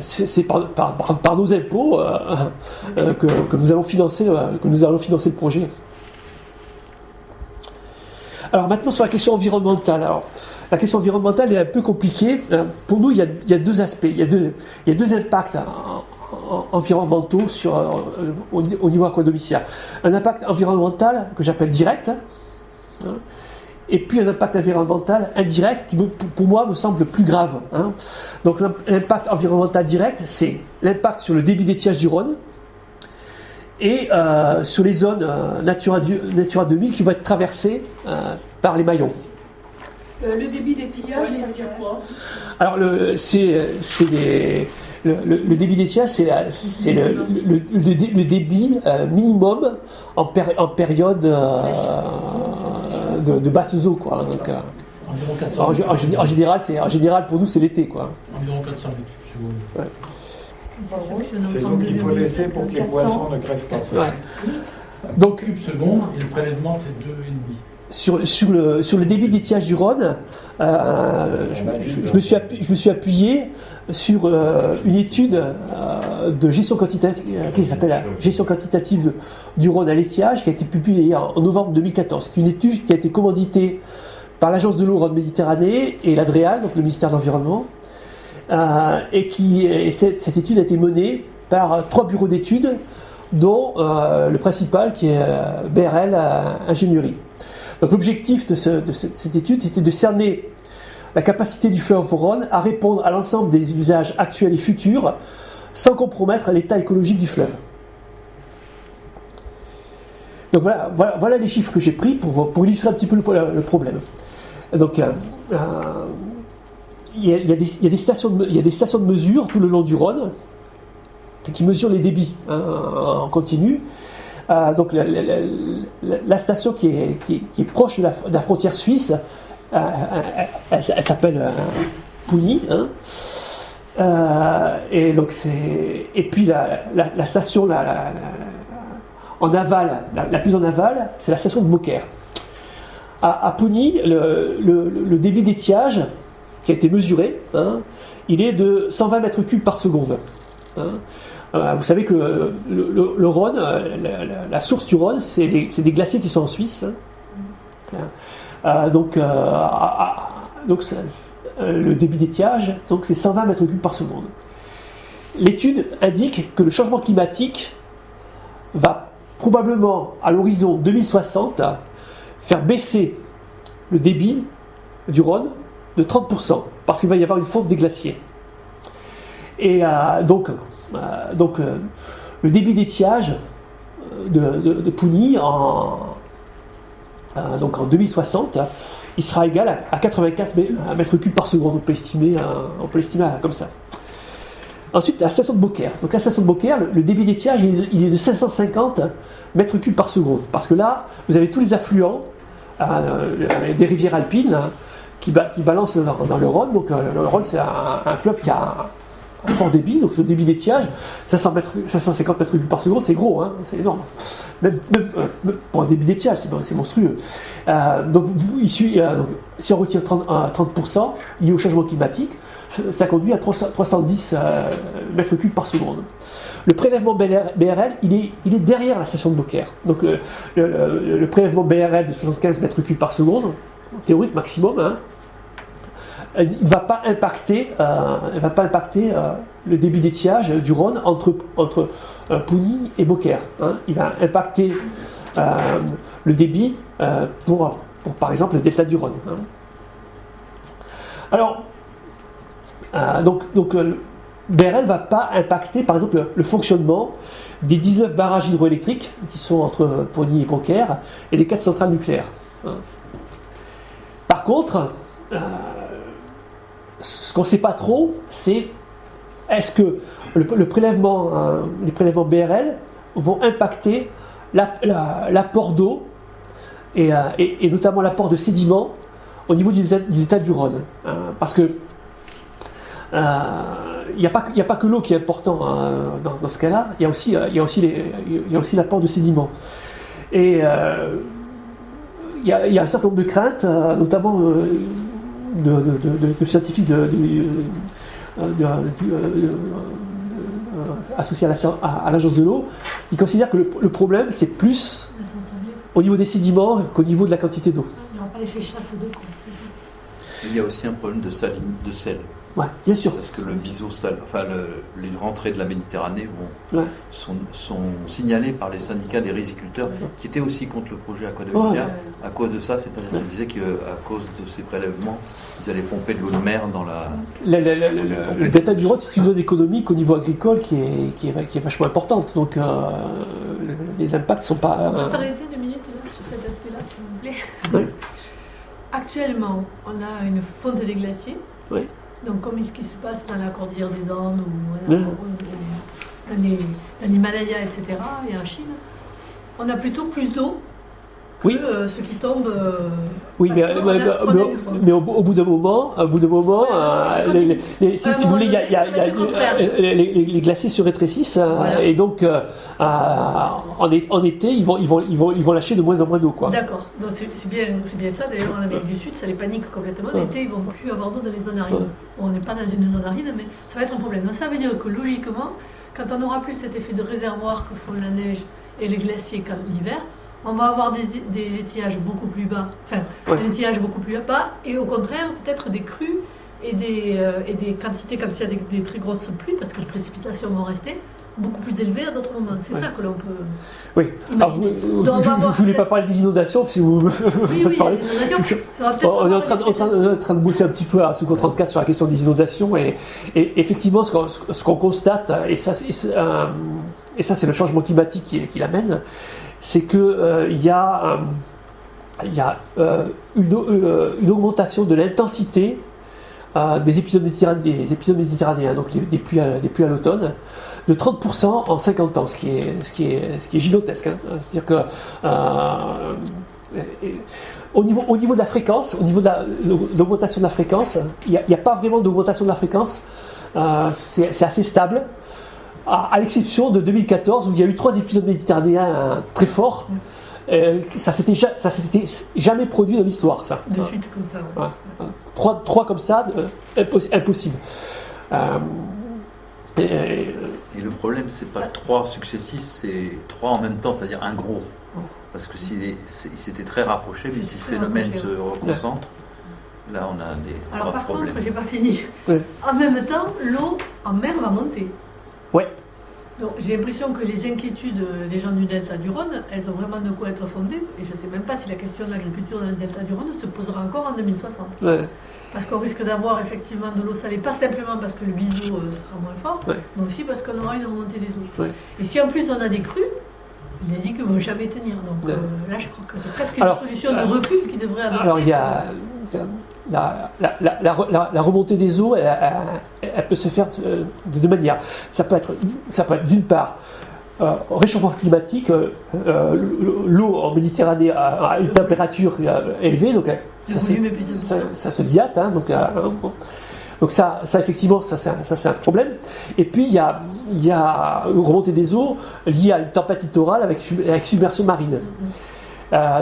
c'est par, par, nos impôts que, que, nous allons financer, que nous allons financer le projet. Alors maintenant sur la question environnementale. Alors, la question environnementale est un peu compliquée. Euh, pour nous, il y a, deux aspects, il y a deux, impacts environnementaux sur, euh, au, niveau aquadomicien. Un impact environnemental que j'appelle direct, hein, et puis un impact environnemental indirect qui, pour moi, me semble plus grave. Hein. Donc l'impact environnemental direct, c'est l'impact sur le débit d'étiage du Rhône, et euh, sur les zones Natura, Natura 2000 qui vont être traversées par les maillons. Euh, le débit des tillages, ça veut dire quoi Alors, le, c'est, c'est le, le, débit des tillages, c'est, c'est le, le, débit euh, minimum en, en période euh, de, de, basses eaux. Quoi. Donc, en, en, général, c'est, en général, pour nous, c'est l'été. Quoi. Environ 400 mètres ouais. C'est l'eau qu'il faut laisser pour que les poissons ne crèvent pas. Ouais. Donc, cube seconde, et le prélèvement, c'est 2,5 sur, sur, le, sur le débit d'étiage du Rhône, euh, je, me suis appuyé, je me suis appuyé sur euh, une étude euh, de gestion quantitative, qui s'appelle gestion quantitative du Rhône à l'étiage, qui a été publiée en, novembre 2014. C'est une étude qui a été commanditée par l'agence de l'eau Rhône Méditerranée et l'ADREAL, donc le ministère de l'Environnement, et qui cette, cette, étude a été menée par trois bureaux d'études, dont le principal qui est BRL Ingénierie. Donc l'objectif de, cette étude, c'était de cerner la capacité du fleuve Rhône à répondre à l'ensemble des usages actuels et futurs sans compromettre l'état écologique du fleuve. Donc voilà, les chiffres que j'ai pris pour, illustrer un petit peu le, problème. Donc il y, a des stations de mesure tout le long du Rhône qui mesurent les débits hein, en continu. Euh, donc la, station qui est, proche de la, frontière suisse, euh, elle, s'appelle euh, Pouilly. Hein. et donc et puis la, station en aval, la, plus en aval, c'est la station de Beaucaire. À, à le, débit d'étiage qui a été mesuré, hein, il est de 120 mètres cubes par seconde. Hein. Euh, vous savez que le, Rhône, euh, la, source du Rhône, c'est des, glaciers qui sont en Suisse. Hein. Euh, donc, donc le débit d'étiage, c'est 120 mètres cubes par seconde. l'étude indique que le changement climatique va probablement, à l'horizon 2060, faire baisser le débit du Rhône de 30%, parce qu'il va y avoir une fonte des glaciers. Et donc, donc euh, le débit d'étiage de, de, Pougny en, donc en 2060, il sera égal à, 84 mètres cubes par seconde. On peut estimer, l'estimer comme ça. Ensuite, la station de Beaucaire. Donc la station de Beaucaire, le, débit d'étiage, il, est de 550 mètres cubes par seconde. Parce que là, vous avez tous les affluents des rivières alpines hein, qui, balancent dans, le Rhône. Donc le Rhône, c'est un, fleuve qui a fort débit, donc ce débit d'étiage, 550 mètres cubes par seconde, c'est gros, hein, c'est énorme. Même, euh, pour un débit d'étiage, c'est monstrueux. Euh, donc, euh, si on retire 30%, 30% lié au changement climatique, ça conduit à 310 mètres cubes par seconde. Le prélèvement BRL, il est, il est derrière la station de Beaucaire. Donc le, le, prélèvement BRL de 75 mètres cubes par seconde, théorique maximum, hein, il ne va pas impacter, euh, va pas impacter euh, le débit d'étiage du Rhône entre, entre euh, et Beaucaire. Hein. Il va impacter le débit pour, pour, par exemple, le delta du Rhône. Hein. Alors, donc, BRL ne va pas impacter, par exemple, le, fonctionnement des 19 barrages hydroélectriques qui sont entre Pouilly et Beaucaire et les 4 centrales nucléaires. Hein. Par contre, ce qu'on ne sait pas trop, c'est est-ce que le, prélèvement, euh, les prélèvements BRL vont impacter l'apport d'eau euh, et, notamment l'apport de sédiments au niveau du, état du Rhône. Hein, parce que il n'y a, pas que l'eau qui est important hein, dans, ce cas-là, il y a aussi, l'apport de sédiments. Et il y, a un certain nombre de craintes, euh, notamment de, scientifiques associés à l'agence de l'eau qui considèrent que le, problème c'est plus au niveau des sédiments qu'au niveau de la quantité d'eau. Il y a aussi un problème de, de sel. Ouais, bien sûr. Parce que le sale, enfin les rentrées de la Méditerranée vont, sont, signalées par les syndicats des riziculteurs qui étaient aussi contre le projet Aqua de à cause de ça, c'est-à-dire qu'ils disaient qu'à cause de ces prélèvements, ils allaient pomper de l'eau de mer dans la. Le, delta du Rhône, c'est une zone économique au niveau agricole qui est, qui est, vachement importante. Donc euh, les impacts ne sont pas. On peut s'arrêter deux minutes sur cet aspect-là, s'il vous plaît. Actuellement, on a une fonte des glaciers. Oui. Donc, comme ce qui se passe dans la cordillère des Andes ou, dans l'Himalaya, etc., et en Chine, on a plutôt plus d'eau oui. Euh, ce qui tombe. Euh, oui, mais, mais, au, bout d'un moment, au bout d'un moment, si, vous voulez, les, glaciers se rétrécissent et donc euh, en, été, ils vont, ils, vont, ils, vont, ils vont lâcher de moins en moins d'eau. D'accord, donc c'est bien, bien ça. D'ailleurs, en Amérique du Sud, ça les panique complètement. L'été, ils vont plus avoir d'eau dans les zones arides. On n'est pas dans une zone aride, mais ça va être un problème. Donc ça veut dire que logiquement, quand on n'aura plus cet effet de réservoir que font la neige et les glaciers l'hiver, on va avoir des, étiages beaucoup plus bas, enfin, des étiages beaucoup plus bas, et au contraire, peut-être des crues et des, euh, et des quantités, quand il y a des, très grosses pluies, parce que les précipitations vont rester, beaucoup plus élevées à d'autres moments. C'est ça que l'on peut. Oui, alors, je ne voulais pas parler des inondations, si vous oui, oui, parler. On est en train, en, train, en train, de bosser un petit peu à sous 34 sur la question des inondations, et, effectivement, ce qu'on constate, et ça, et ça c'est le changement climatique qui, qui l'amène, c'est qu'il euh, y a, y a euh, euh, une, augmentation de l'intensité des épisodes, méditerranéens, des épisodes donc des, pluies à, des pluies à l'automne, de 30% en 50 ans, ce qui est, ce qui est, ce qui est gigantesque. Hein. C'est-à-dire que au niveau, au niveau de la fréquence, au niveau de l'augmentation de la fréquence, il n'y a, pas vraiment d'augmentation de la fréquence. c'est assez stable à, l'exception de 2014 où il y a eu trois épisodes méditerranéens euh, très forts. Euh, ça s'était s'était jamais produit dans l'histoire, ça. De suite comme ça. Trois, trois, comme ça, euh, impossible. et, le problème, c'est pas trois successifs, c'est trois en même temps, c'est-à-dire un gros. Parce que s'il s'était très rapproché, mais si le phénomène se reconcentre, là on a des Alors par contre, j'ai pas fini. En même temps, l'eau en mer va monter. Ouais. J'ai l'impression que les inquiétudes des gens du delta du Rhône, elles ont vraiment de quoi être fondées. Et je ne sais même pas si la question de l'agriculture dans le delta du Rhône se posera encore en 2060. Ouais. Parce qu'on risque d'avoir effectivement de l'eau salée, pas simplement parce que le biseau euh, sera moins fort, mais aussi parce qu'on aura une remontée des eaux. Et si en plus on a des crues, il a dit qu'ils ne vont jamais tenir. Donc euh, là, je crois que c'est presque une solution de recul qui devrait avoir. Alors il y a la, la, remontée des eaux, elle, peut se faire de deux manières. Ça peut être, ça peut être d'une part euh, réchauffement climatique, euh, euh, l'eau en Méditerranée a, une température élevée, donc ça, se diate. Hein, donc, donc ça, ça, effectivement, ça c'est un, problème. Et puis il y a, il y a une remontée des eaux liée à une tempête littorale avec, avec submersion marine.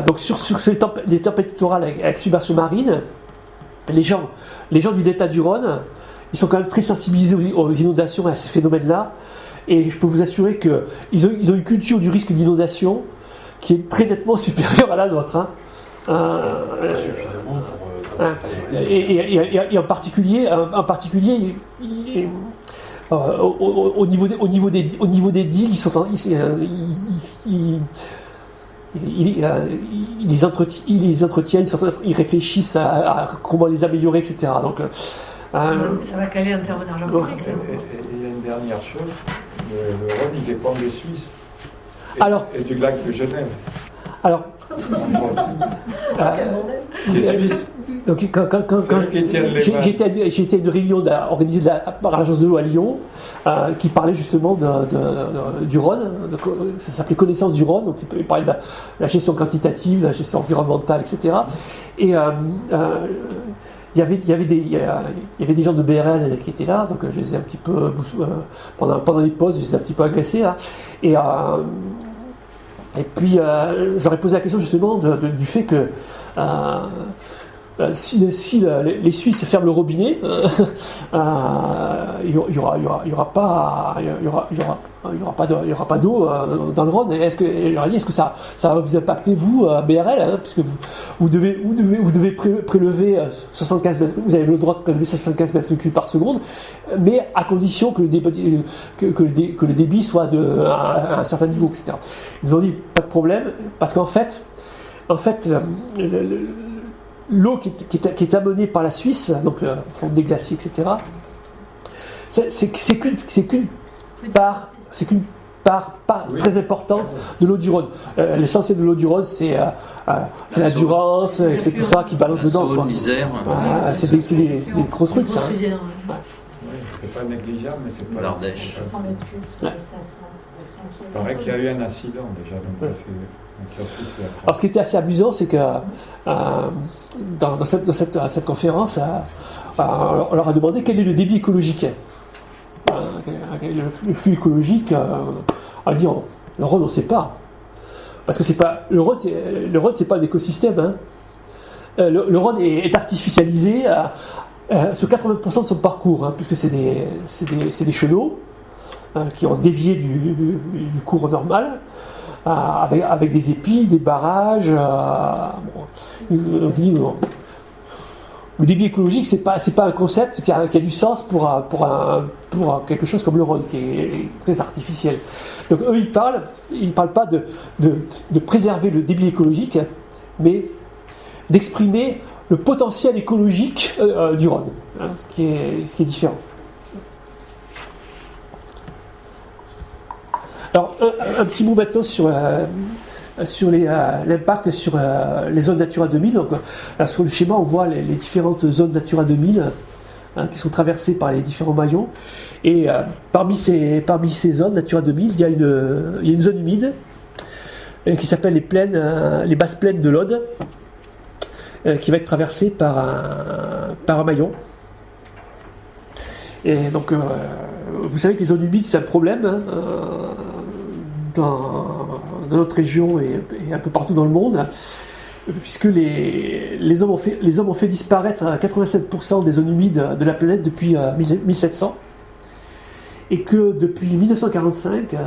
donc sur, sur les tempêtes littorales avec, submersion marine, les gens, les gens du delta du Rhône, ils sont quand même très sensibilisés aux, inondations et à ces phénomènes-là. Et je peux vous assurer qu'ils ont, ils ont une culture du risque d'inondation qui est très nettement [laughs] supérieure à la nôtre. Hein. Euh. Euh, hein. et, en particulier, en particulier euh, au, niveau des, au, niveau des, au niveau des digues, ils sont ils, les entretiennent, ils, les entretiennent, ils réfléchissent à, comment les améliorer, etc. Donc, ça va caler en termes d'argent public. il y a une dernière chose le, Rhône, il dépend des Suisses. Et, alors, et du lac de Genève. Alors, euh, les Suisses. Donc, quand, quand, quand, quand j'étais à une réunion organisée par l'agence de l'eau à Lyon, euh, qui parlait justement de, de, du Rhône, ça s'appelait Connaissance du Rhône, donc il parlait de la, gestion quantitative, de la gestion environnementale, etc. Et euh, euh il y avait, il y avait, des, il y avait des gens de BRL qui étaient là, donc je les ai un petit peu, euh, pendant, pendant les pauses, je les ai un petit peu agressés. Là, et, euh, et puis, euh, j'aurais posé la question justement du fait que si, les Suisses ferment le robinet, [laughs] il n'y aura, y aura, pas, y aura, il n'y aura pas d'eau euh, dans le Rhône. Est-ce que, est-ce que ça, va vous impacter vous, à BRL, hein, puisque vous, devez, prélever 75 euh, mètres, vous avez le droit de prélever 75 mètres cubes par seconde, mais à condition que le débit, soit à, un certain niveau, etc. Ils ont dit pas de problème, parce qu'en fait, en fait, l'eau qui, qui, qui, est amenée par la Suisse, donc le fond des glaciers, etc. C'est qu'une part c'est qu'une part pas très importante de l'eau du Rhône. Euh, l'essentiel de l'eau du Rhône, c'est euh, euh, la Durance, c'est tout ça qui balance dedans. c'est des, des, gros trucs, ça. Hein. c'est pas négligeable, mais c'est pas. L'Ardèche. Il paraît qu'il y a eu un incident déjà. Alors, ce qui était assez amusant, c'est que dans, cette, conférence, on leur a demandé quel est le débit écologique le, flux écologique, euh, dit le Rhône, on ne sait pas. Parce que pas le Rhône, Rhône, c'est pas un écosystème. Hein. Euh, le, Rhône est, artificialisé sur 80% de son parcours, hein, puisque c'est des, des, des, chenaux hein, qui ont dévié du, cours normal. Euh, avec, des épis, des barrages. Bon, le débit écologique, c'est pas pas un concept qui a, du sens pour pour pour quelque chose comme le Rhône qui est très artificiel. Donc eux ils parlent ils parlent pas de, de, préserver le débit écologique, mais d'exprimer le potentiel écologique euh, euh, du Rhône, hein, ce qui est ce qui est différent. Alors un, petit mot maintenant sur euh, sur euh, l'impact sur euh, les zones Natura 2000. Donc, sur le schéma, on voit les, différentes zones Natura 2000 hein, qui sont traversées par les différents maillons. Et parmi, ces, parmi ces zones Natura 2000, il y a une, il y a une zone humide qui s'appelle les, les basses plaines de l'Aude, qui va être traversée par un, par un maillon. Et donc, vous savez que les zones humides, c'est un problème. Hein, dans, dans notre région et, un peu partout dans le monde, puisque les, les, hommes ont fait, les hommes ont fait disparaître 87% des zones humides de la planète depuis 1700, euh, et que depuis 1945, euh,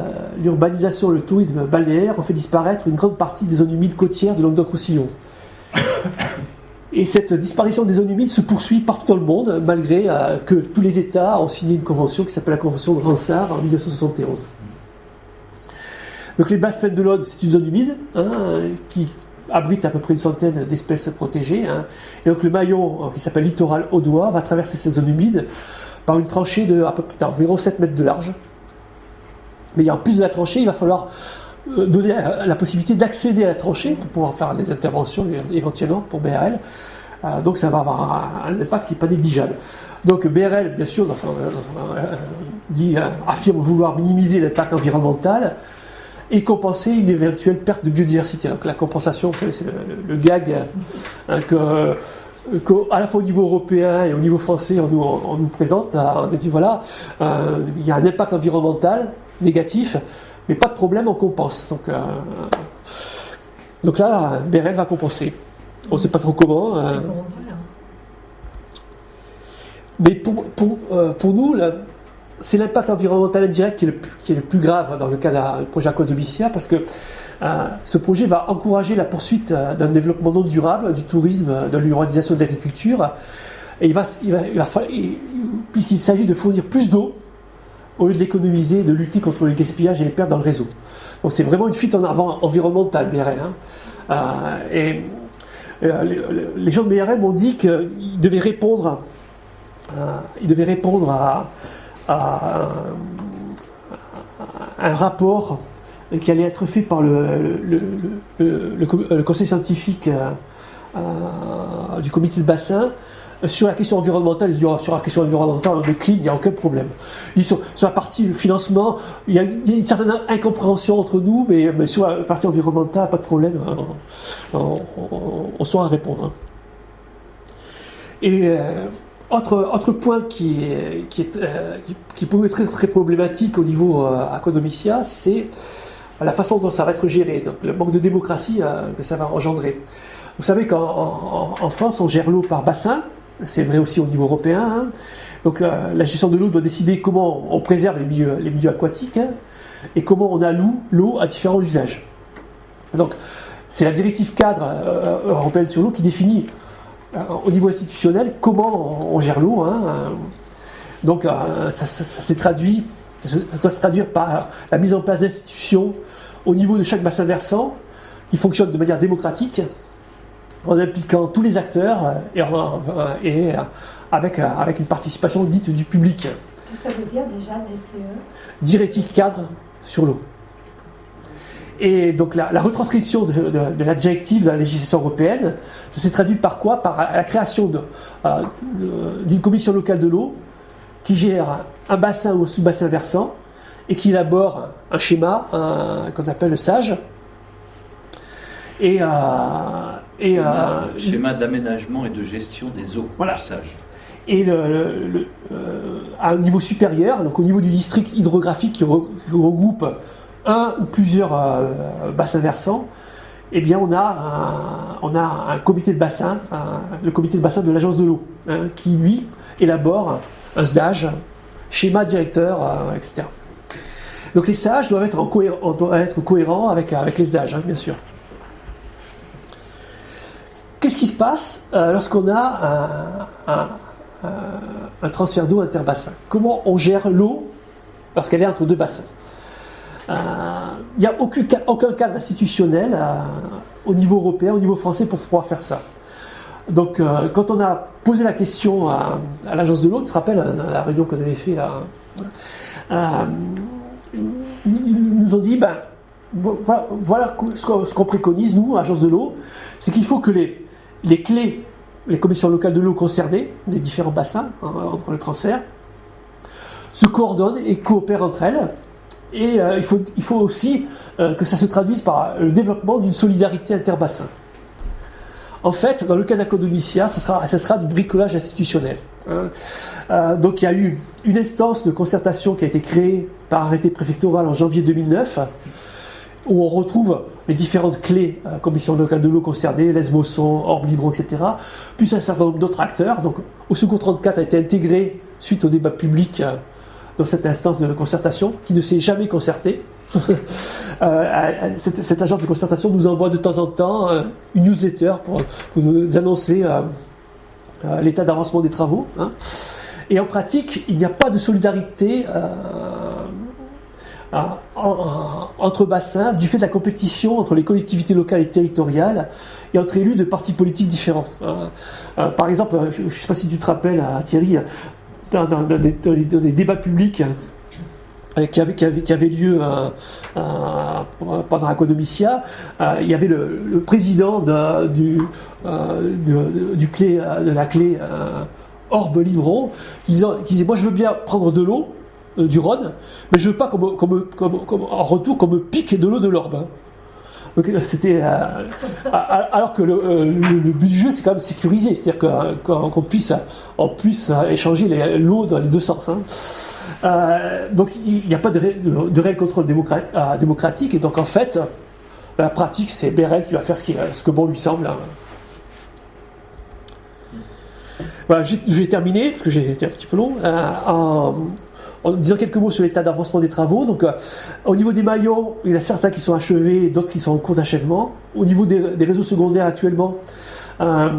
l'urbanisation et le tourisme balnéaire ont fait disparaître une grande partie des zones humides côtières de Languedoc-Roussillon. [laughs] Et cette disparition des zones humides se poursuit partout dans le monde, malgré que tous les États ont signé une convention qui s'appelle la Convention de Ransard en 1971. Donc les basses plaines de l'Aude, c'est une zone humide hein, qui abrite à peu près une centaine d'espèces protégées. Hein. Et donc le maillon, qui s'appelle littoral audois, va traverser ces zones humides par une tranchée de à peu près environ 7 mètres de large. Mais en plus de la tranchée, il va falloir euh, donner la possibilité d'accéder à la tranchée pour pouvoir faire des interventions éventuellement pour BRL. Euh, donc ça va avoir un, impact qui n'est pas négligeable. Donc BRL, bien sûr, euh, dit, affirme vouloir minimiser l'impact environnemental et compenser une éventuelle perte de biodiversité. Donc la compensation, c'est le, gag hein, que, à la fois au niveau européen et au niveau français, on nous, présente. On dit voilà, il y a un impact environnemental négatif, mais pas de problème, on compense. Donc, euh, donc là, BRL va compenser. On ne sait pas trop comment. Euh. mais pour, pour, euh, pour nous, c'est l'impact environnemental indirect qui est, le, plus grave dans le cas du projet Aquadomicia, parce que ce projet va encourager la poursuite d'un développement non durable, du tourisme, de l'urbanisation de l'agriculture. Et il va, il va, puisqu'il s'agit de fournir plus d'eau au lieu de l'économiser, de lutter contre le gaspillage et les pertes dans le réseau. Donc c'est vraiment une fuite en avant environnementale, BRL. Hein. Euh, et euh, les gens de BRL m'ont dit qu'ils devaient répondre, euh, ils devaient répondre à, un rapport qui allait être fait par le, conseil scientifique du comité de bassin sur la question environnementale, sur la question environnementale, on décline, il n'y a aucun problème. sur, la partie financement, il y, a, une certaine incompréhension entre nous, mais, sur la partie environnementale, pas de problème, hein. on, on, à répondre. Et euh, autre, point qui, est, euh, peut être très, problématique au niveau euh, c'est la façon dont ça va être géré, donc le manque de démocratie euh, que ça va engendrer. Vous savez qu'en France, on gère l'eau par bassin, c'est vrai aussi au niveau européen. Hein. Donc euh, la gestion de l'eau doit décider comment on préserve les milieux, aquatiques hein, et comment on alloue l'eau à différents usages. Donc c'est la directive cadre européenne sur l'eau qui définit au niveau institutionnel comment on, gère l'eau. Hein. Donc ça, s'est traduit, ça doit se traduire par la mise en place d'institutions au niveau de chaque bassin versant qui fonctionne de manière démocratique en impliquant tous les acteurs euh, et, euh, avec, euh, avec une participation dite du public. Ça veut dire déjà DCE Directive cadre sur l'eau. Et donc la, retranscription de, la directive dans la législation européenne, ça s'est traduit par quoi? Par la création d'une commission locale de l'eau qui gère un bassin ou un sous-bassin versant et qui élabore un schéma qu'on appelle le SAGE. Et, et, schéma, euh, schéma d'aménagement et de gestion des eaux. Voilà. Et le, euh, à un niveau supérieur, donc au niveau du district hydrographique qui, regroupe un ou plusieurs euh, bassins versants, eh bien on a un, comité de bassin, le comité de bassin de l'agence de l'eau, hein, qui lui élabore un SDAGE, schéma directeur, etc. Donc les SAGE doivent être, cohérents avec, avec les SDAGE, hein, bien sûr. Qu'est-ce qui se passe euh, lorsqu'on a un, transfert d'eau interbassin Comment on gère l'eau lorsqu'elle est entre deux bassins? Il euh, n'y a aucun, cadre institutionnel euh, au niveau européen, au niveau français pour pouvoir faire ça. Donc, quand on a posé la question à, l'agence de l'eau, tu te rappelles la réunion qu'on avait fait là, ils nous ont dit ben, voilà, ce qu'on préconise, nous, agence de l'eau, c'est qu'il faut que les, les clés, les commissions locales de l'eau concernées, des différents bassins, hein, entre le transfert, se coordonnent et coopèrent entre elles. Et euh, il, faut, aussi euh, que ça se traduise par le développement d'une solidarité interbassin. En fait, dans le cas d'Acodomicia, ce sera, du bricolage institutionnel. Hein. Euh, donc il y a eu une instance de concertation qui a été créée par arrêté préfectoral en janvier 2009 où on retrouve les différentes clés, euh, commission locale de l'eau concernée, Lesbosson, Orbe Libro, etc., plus un certain nombre d'autres acteurs. Donc, au secours 34 a été intégré suite au débat public euh, dans cette instance de concertation qui ne s'est jamais concertée. [laughs] cette, agence de concertation nous envoie de temps en temps une newsletter pour, nous annoncer l'état d'avancement des travaux. Hein. Et en pratique, il n'y a pas de solidarité entre bassins du fait de la compétition entre les collectivités locales et territoriales et entre élus de partis politiques différents. Euh, par exemple, je ne sais pas si tu te rappelles, euh, Thierry, dans, les, débats publics euh, qui avaient, qui, lieu pendant la Codomicia, il y avait le, président de, du, du clé, de la clé Orbe Livron qui disait Moi, je veux bien prendre de l'eau euh, du Rhône, mais je veux pas qu'on en retour qu'on me pique de l'eau de l'Orbe. Euh, c'était euh, alors que le, but du jeu c'est quand même sécurisé, c'est-à-dire qu'on puisse, puisse échanger l'eau dans les deux sens. Hein. donc il n'y a pas de, réel contrôle démocratique et donc en fait la pratique c'est Bérel qui va faire ce que bon lui semble. Hein. Voilà, j'ai terminé, parce que j'ai été un petit peu long, en, en disant quelques mots sur l'état d'avancement des travaux. Donc, euh, au niveau des maillons, il y a certains qui sont achevés, d'autres qui sont en cours d'achèvement. Au niveau des, réseaux secondaires actuellement, euh,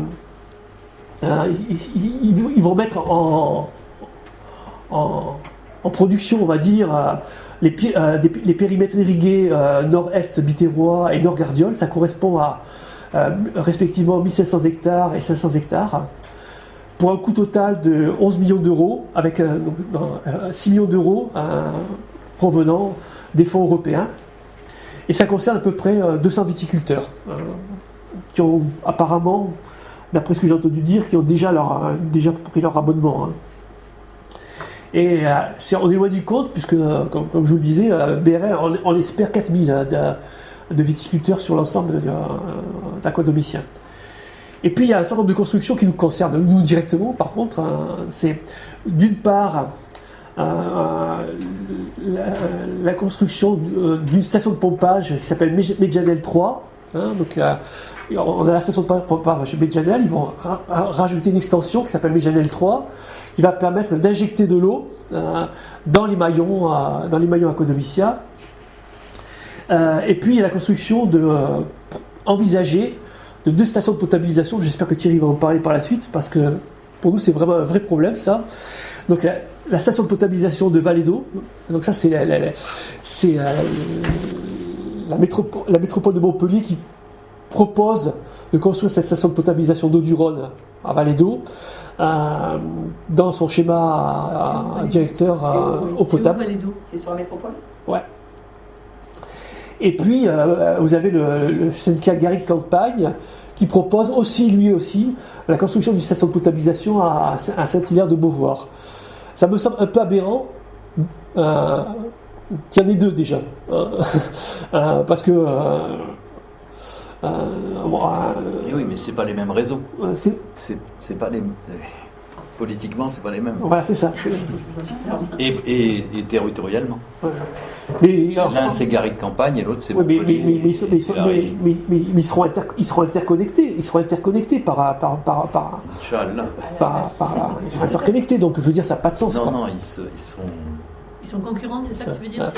euh, ils, vont mettre en, production, on va dire, les, périmètres irrigués nord-est Biterrois et nord-Gardiol. Ça correspond à respectivement 1500 hectares et 500 hectares pour un coût total de 11 millions d'euros, avec 6 euh, millions d'euros euh, provenant des fonds européens. Et ça concerne à peu près 200 euh, viticulteurs qui ont apparemment, d'après ce que j'ai entendu dire, qui ont déjà, leur, déjà pris leur abonnement. Hein. Et on est loin du compte, puisque, comme, je vous le disais, BRL, on, espère 4000 hein, de, de, viticulteurs sur l'ensemble de, et puis il y a un certain nombre de constructions qui nous concernent, nous directement par contre. Hein. c'est d'une part euh, la, construction euh, d'une station de pompage qui s'appelle Medjanel 3. Hein. donc, euh, on a la station de pompage Medjanel, ils vont rajouter une extension qui s'appelle Medjanel 3 qui va permettre d'injecter de l'eau dans les maillons dans les maillons à Codovicia. et puis il y a la construction de envisager de deux stations de potabilisation. J'espère que Thierry va en parler par la suite parce que pour nous c'est vraiment un vrai problème ça. Donc la, station de potabilisation de Vallée d'eau, donc ça c'est la, c'est la, métropole, la métropole de Montpellier qui propose de construire cette station de potabilisation d'eau du Rhône à Vallée d'eau euh, dans son schéma directeur euh, eau potable. C'est sur la métropole? Ouais. Et puis, euh, vous avez le, syndicat Garrigue Campagne qui propose aussi, lui aussi, la construction d'une station de potabilisation à, Saint-Hilaire de Beauvoir. Ça me semble un peu aberrant euh, qu'il y en ait deux déjà. Euh, [laughs] parce que. oui, mais c'est pas les mêmes réseaux. C'est pas les politiquement, c'est pas les mêmes. Voilà, c'est ça. Et, et, territorialement. L'un, c'est Garrigue Campagne et l'autre, c'est mais, mais, ils, seront ils seront interconnectés. Ils seront interconnectés par. par, par, par, par, ils seront interconnectés, donc je veux dire, ça n'a pas de sens. Non, non, ils, sont. Ils sont concurrents, c'est ça que tu veux dire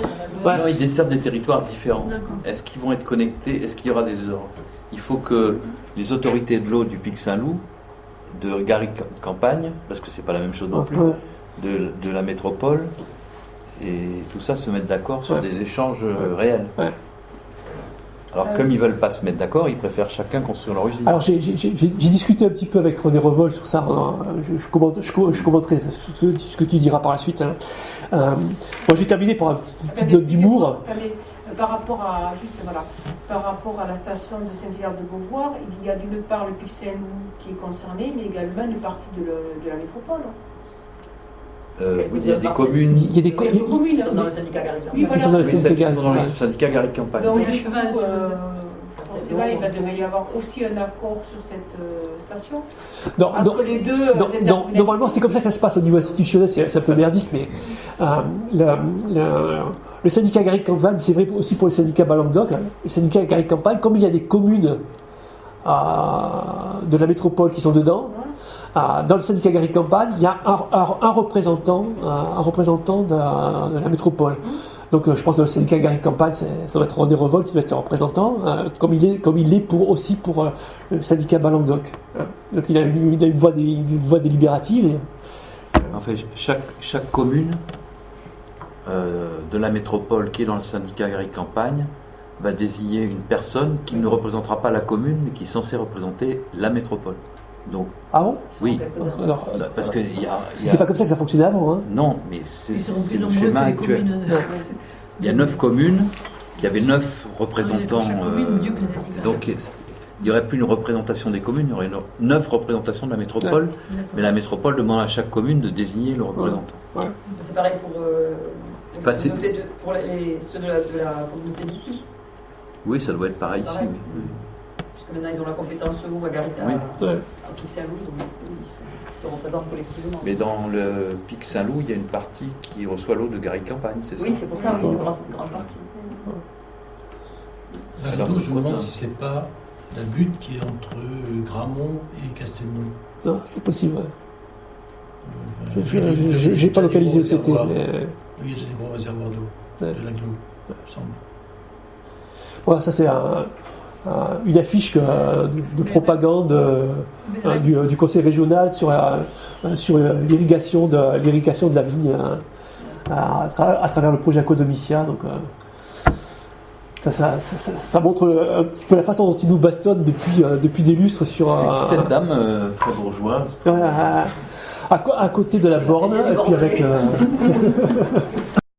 Non, ils desservent des territoires différents. Est-ce qu'ils vont être connectés? Est-ce qu'il y aura des ordres Il faut que les autorités de l'eau du Pic Saint-Loup de Gary Campagne, parce que c'est pas la même chose non plus, de, la métropole, et tout ça se mettre d'accord sur des échanges euh, réels. Alors, comme ils veulent pas se mettre d'accord, ils préfèrent chacun construire leur usine. Alors, j'ai discuté un petit peu avec René Revol sur ça. Je, je, je, commenterai ce, que tu diras par la suite. Hein. Euh, moi, je vais terminer par un petit note d'humour par rapport à juste voilà, par rapport à la station de Saint-Hilaire de Beauvoir, il y a d'une part le Pixel qui est concerné, mais également une partie de, la métropole. Euh, il y a des communes. Il y a des, communes qui sont dans le syndicat Garrigue Campagne. Oui, sont dans le syndicat Garrigue Campagne. Donc, euh, il va devoir y avoir aussi un accord sur cette euh, station. Non, Entre les deux. normalement, c'est comme ça que ça se passe au niveau institutionnel, c'est un peu merdique, mais le, le, syndicat Garrigue Campagne, c'est vrai aussi pour le syndicat Balangdoc, hein. le syndicat Garrigue Campagne, comme il y a des communes de la métropole qui sont dedans, dans le syndicat Gary Campagne, il y a un, représentant, un représentant de, la métropole. Donc je pense que le syndicat Gary Campagne, ça doit être René Revol qui doit être représentant, comme il est, comme il est pour, aussi pour le syndicat Balanguedoc. Donc il a, une, voix, délibérative. En fait, chaque, commune euh, de la métropole qui est dans le syndicat Gary Campagne va désigner une personne qui ne représentera pas la commune, mais qui est censée représenter la métropole. Donc, ah bon? Oui. parce que C'était pas comme ça que ça fonctionnait avant. Hein? Non, mais c'est le schéma actuel. Il y a neuf communes, il y avait neuf représentants. Euh, donc, il n'y aurait plus une représentation des communes, il y aurait neuf représentations de la métropole, mais la métropole demande à chaque commune de désigner le représentant. C'est pareil pour, euh, pour, ceux de la, communauté d'ici. Oui, ça doit être pareil, ici. Puisque maintenant ils ont la compétence ou à Garita, oui. à Pic Saint-Loup, donc ils se représentent collectivement. Mais dans le Pic Saint-Loup, il y a une partie qui reçoit l'eau de Gary Campagne, c'est ça? Oui, c'est pour ça, oui, une grande, partie. Alors, je me demande si c'est pas la butte qui est entre euh, Gramont et Castelnau. Non, c'est possible. Ouais. Euh, J'ai pas localisé où c'était. Mais... Oui, il y a des gros réservoirs d'eau de la Glo, me semble. Voilà, ça c'est un, une affiche de, propagande euh, du, conseil régional sur, sur l'irrigation de, l'irrigation de la vigne à, à, travers le projet Acodomicia. Donc, ça, ça, montre un petit peu la façon dont il nous bastonne depuis, euh, depuis des lustres sur. cette dame euh, très bourgeoise à, côté de la borne, et puis avec. Euh, [laughs]